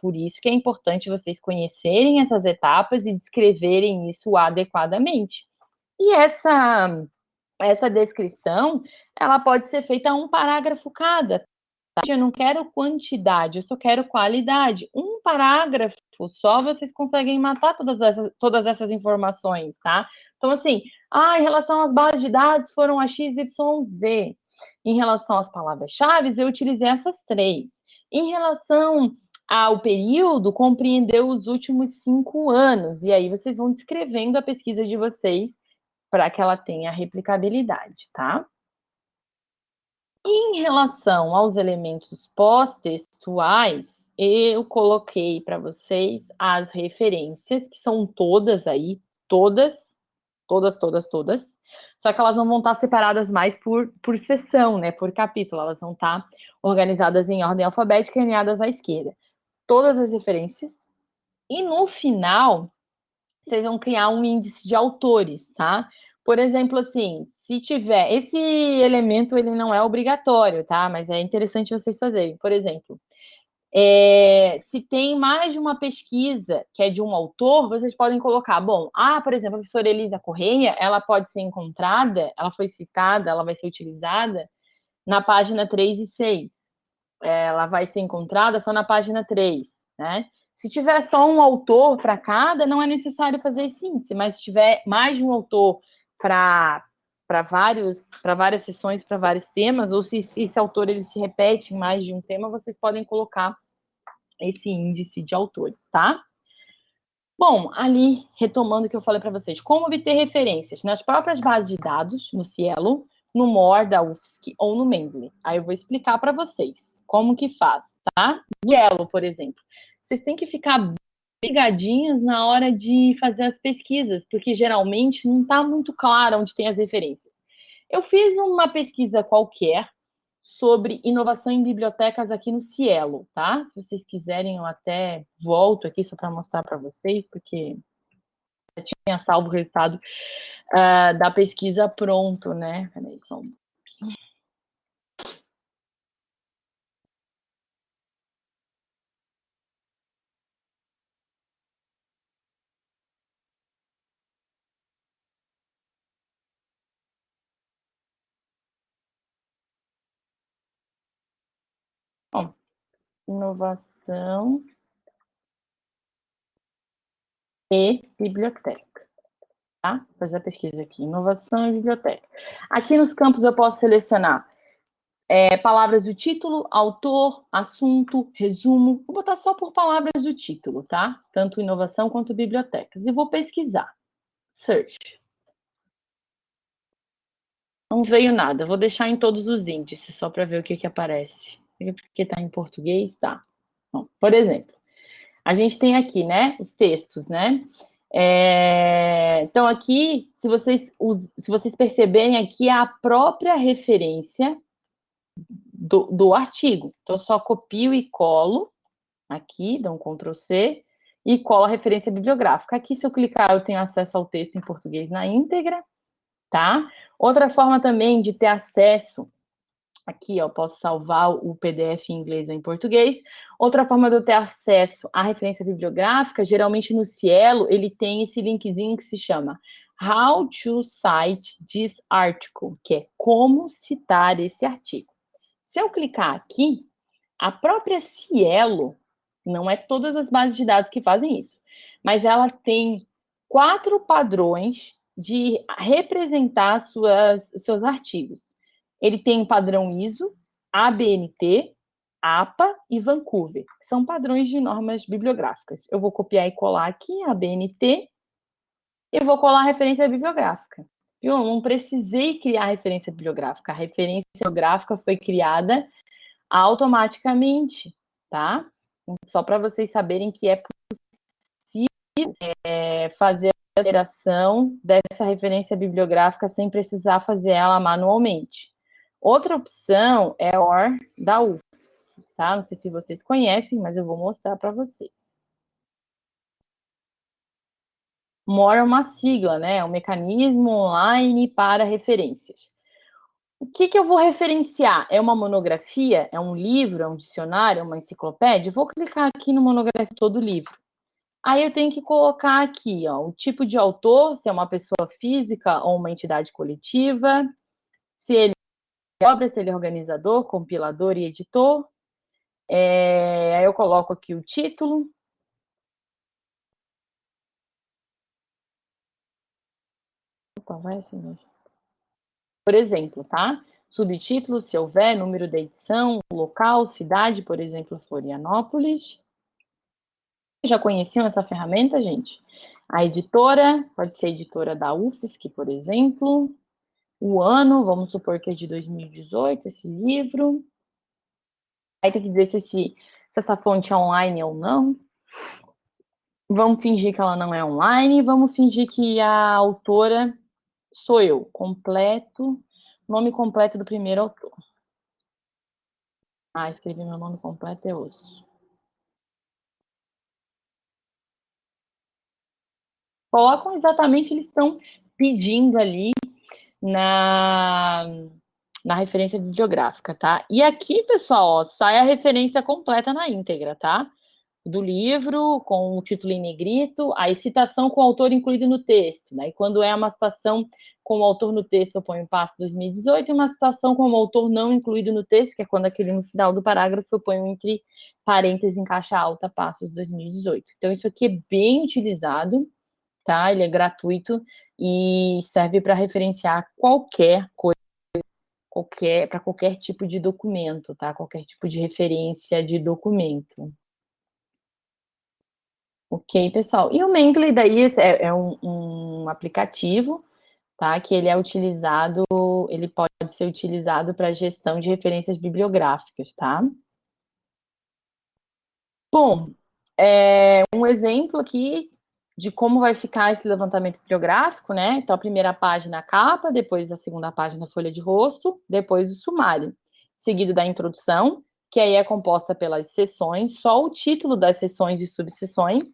Por isso que é importante vocês conhecerem essas etapas e descreverem isso adequadamente. E essa, essa descrição, ela pode ser feita um parágrafo cada. Tá? Eu não quero quantidade, eu só quero qualidade. Um parágrafo só vocês conseguem matar todas essas, todas essas informações, tá? Então, assim, ah, em relação às bases de dados foram a XYZ. Em relação às palavras-chave, eu utilizei essas três. Em relação ao período, compreendeu os últimos cinco anos. E aí vocês vão descrevendo a pesquisa de vocês para que ela tenha replicabilidade, tá? Em relação aos elementos pós-textuais, eu coloquei para vocês as referências, que são todas aí, todas, todas, todas, todas, só que elas não vão estar separadas mais por, por seção, né, por capítulo, elas vão estar organizadas em ordem alfabética e alinhadas à esquerda. Todas as referências. E no final, vocês vão criar um índice de autores, tá? Por exemplo, assim, se tiver... Esse elemento, ele não é obrigatório, tá? Mas é interessante vocês fazerem. Por exemplo, é, se tem mais de uma pesquisa que é de um autor, vocês podem colocar, bom, ah, por exemplo, a professora Elisa Correia, ela pode ser encontrada, ela foi citada, ela vai ser utilizada na página 3 e 6. É, ela vai ser encontrada só na página 3, né? Se tiver só um autor para cada, não é necessário fazer índice, mas se tiver mais de um autor para para vários para várias sessões, para vários temas, ou se, se esse autor ele se repete em mais de um tema, vocês podem colocar esse índice de autores, tá? Bom, ali, retomando o que eu falei para vocês, como obter referências nas próprias bases de dados, no Cielo, no MOR da UFSC ou no Mendeley. Aí eu vou explicar para vocês como que faz, tá? Cielo, por exemplo, vocês têm que ficar ligadinhas na hora de fazer as pesquisas, porque geralmente não está muito claro onde tem as referências. Eu fiz uma pesquisa qualquer sobre inovação em bibliotecas aqui no Cielo, tá? Se vocês quiserem, eu até volto aqui só para mostrar para vocês, porque eu tinha salvo o resultado uh, da pesquisa pronto, né? Peraí, só um pouquinho. Bom, inovação e biblioteca. Tá? Fazer a pesquisa aqui, inovação e biblioteca. Aqui nos campos eu posso selecionar é, palavras do título, autor, assunto, resumo. Vou botar só por palavras do título, tá? Tanto inovação quanto bibliotecas. E vou pesquisar. Search. Não veio nada. Vou deixar em todos os índices, só para ver o que, que aparece porque está em português, tá. Bom, por exemplo, a gente tem aqui, né, os textos, né? É, então, aqui, se vocês, se vocês perceberem, aqui é a própria referência do, do artigo. Então, eu só copio e colo aqui, dou um Ctrl C, e colo a referência bibliográfica. Aqui, se eu clicar, eu tenho acesso ao texto em português na íntegra, tá? Outra forma também de ter acesso Aqui, ó, posso salvar o PDF em inglês ou em português. Outra forma de eu ter acesso à referência bibliográfica, geralmente no Cielo, ele tem esse linkzinho que se chama How to Cite this article, que é como citar esse artigo. Se eu clicar aqui, a própria Cielo, não é todas as bases de dados que fazem isso, mas ela tem quatro padrões de representar suas, seus artigos. Ele tem um padrão ISO, ABNT, APA e Vancouver. São padrões de normas bibliográficas. Eu vou copiar e colar aqui a ABNT e vou colar a referência bibliográfica. Eu não precisei criar a referência bibliográfica. A referência bibliográfica foi criada automaticamente, tá? Só para vocês saberem que é possível é, fazer a geração dessa referência bibliográfica sem precisar fazer ela manualmente. Outra opção é OR da UFSC, tá? Não sei se vocês conhecem, mas eu vou mostrar para vocês. MOR é uma sigla, né? É um mecanismo online para referências. O que, que eu vou referenciar? É uma monografia? É um livro? É um dicionário? É uma enciclopédia? vou clicar aqui no monografia todo livro. Aí eu tenho que colocar aqui, ó, o tipo de autor, se é uma pessoa física ou uma entidade coletiva, se ele obra, se ele é organizador, compilador e editor. É, aí eu coloco aqui o título. Opa, vai assim mesmo. Por exemplo, tá? Subtítulo, se houver, número da edição, local, cidade, por exemplo, Florianópolis. Já conheciam essa ferramenta, gente? A editora, pode ser editora da UFSC, por exemplo. O ano, vamos supor que é de 2018 esse livro. Aí tem que dizer se, se essa fonte é online ou não. Vamos fingir que ela não é online, vamos fingir que a autora sou eu, completo, nome completo do primeiro autor. Ah, escrevi meu nome completo, é osso. Colocam exatamente, eles estão pedindo ali na, na referência bibliográfica, tá? E aqui, pessoal, ó, sai a referência completa na íntegra, tá? do livro, com o título em negrito, a citação com o autor incluído no texto, né? E quando é uma citação com o autor no texto, eu ponho passo 2018, e uma citação com o autor não incluído no texto, que é quando aquele no final do parágrafo eu ponho entre parênteses em caixa alta, passos 2018. Então, isso aqui é bem utilizado, tá? Ele é gratuito e serve para referenciar qualquer coisa, qualquer, para qualquer tipo de documento, tá? Qualquer tipo de referência de documento. Ok, pessoal. E o Mendeley daí é, é um, um, aplicativo, tá? Que ele é utilizado, ele pode ser utilizado para gestão de referências bibliográficas, tá? Bom, é, um exemplo aqui de como vai ficar esse levantamento bibliográfico, né? Então, a primeira página a capa, depois a segunda página a folha de rosto, depois o sumário, seguido da introdução, que aí é composta pelas seções, só o título das seções e subseções,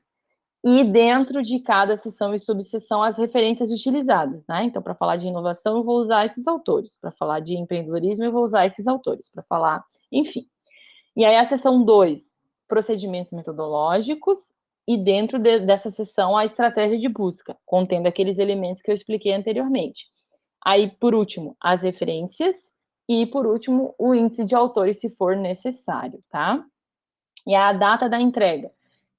e dentro de cada seção e subseção as referências utilizadas, né? Então, para falar de inovação, eu vou usar esses autores, para falar de empreendedorismo, eu vou usar esses autores, para falar, enfim. E aí a seção 2, procedimentos metodológicos, e dentro de, dessa seção a estratégia de busca, contendo aqueles elementos que eu expliquei anteriormente. Aí, por último, as referências, e por último, o índice de autores, se for necessário, tá? E a data da entrega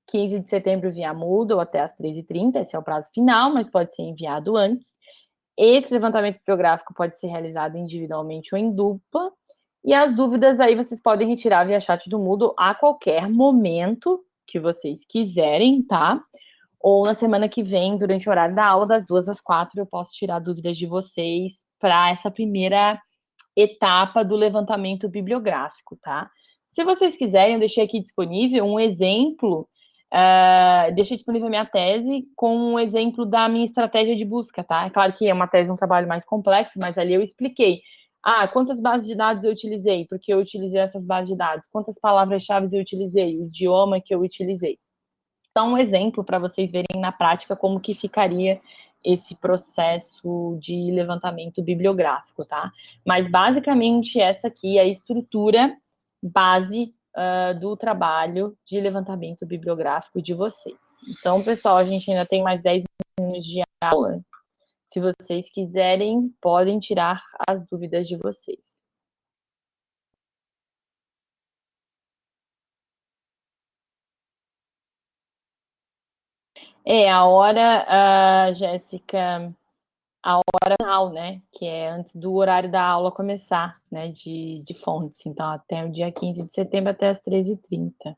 15 de setembro via Moodle até as 13h30, esse é o prazo final, mas pode ser enviado antes. Esse levantamento bibliográfico pode ser realizado individualmente ou em dupla, e as dúvidas aí vocês podem retirar via chat do Moodle a qualquer momento que vocês quiserem, tá? Ou na semana que vem, durante o horário da aula, das duas às quatro, eu posso tirar dúvidas de vocês para essa primeira etapa do levantamento bibliográfico, tá? Se vocês quiserem, eu deixei aqui disponível um exemplo Uh, deixei disponível a minha tese com um exemplo da minha estratégia de busca, tá? É claro que é uma tese, um trabalho mais complexo, mas ali eu expliquei. Ah, quantas bases de dados eu utilizei? Porque eu utilizei essas bases de dados. Quantas palavras-chave eu utilizei? O idioma que eu utilizei. Então, um exemplo para vocês verem na prática como que ficaria esse processo de levantamento bibliográfico, tá? Mas, basicamente, essa aqui é a estrutura base uh, do trabalho de levantamento bibliográfico de vocês. Então, pessoal, a gente ainda tem mais 10 minutos de aula. Se vocês quiserem, podem tirar as dúvidas de vocês. É, a hora, uh, Jéssica, a hora final, né? Que é antes do horário da aula começar, né? De, de fontes. Então, até o dia 15 de setembro, até as 13h30.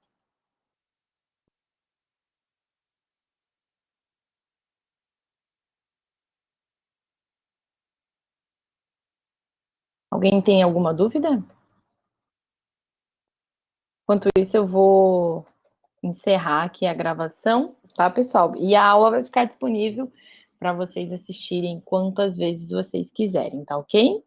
Alguém tem alguma dúvida? Enquanto isso, eu vou encerrar aqui a gravação, tá, pessoal? E a aula vai ficar disponível para vocês assistirem quantas vezes vocês quiserem, tá ok?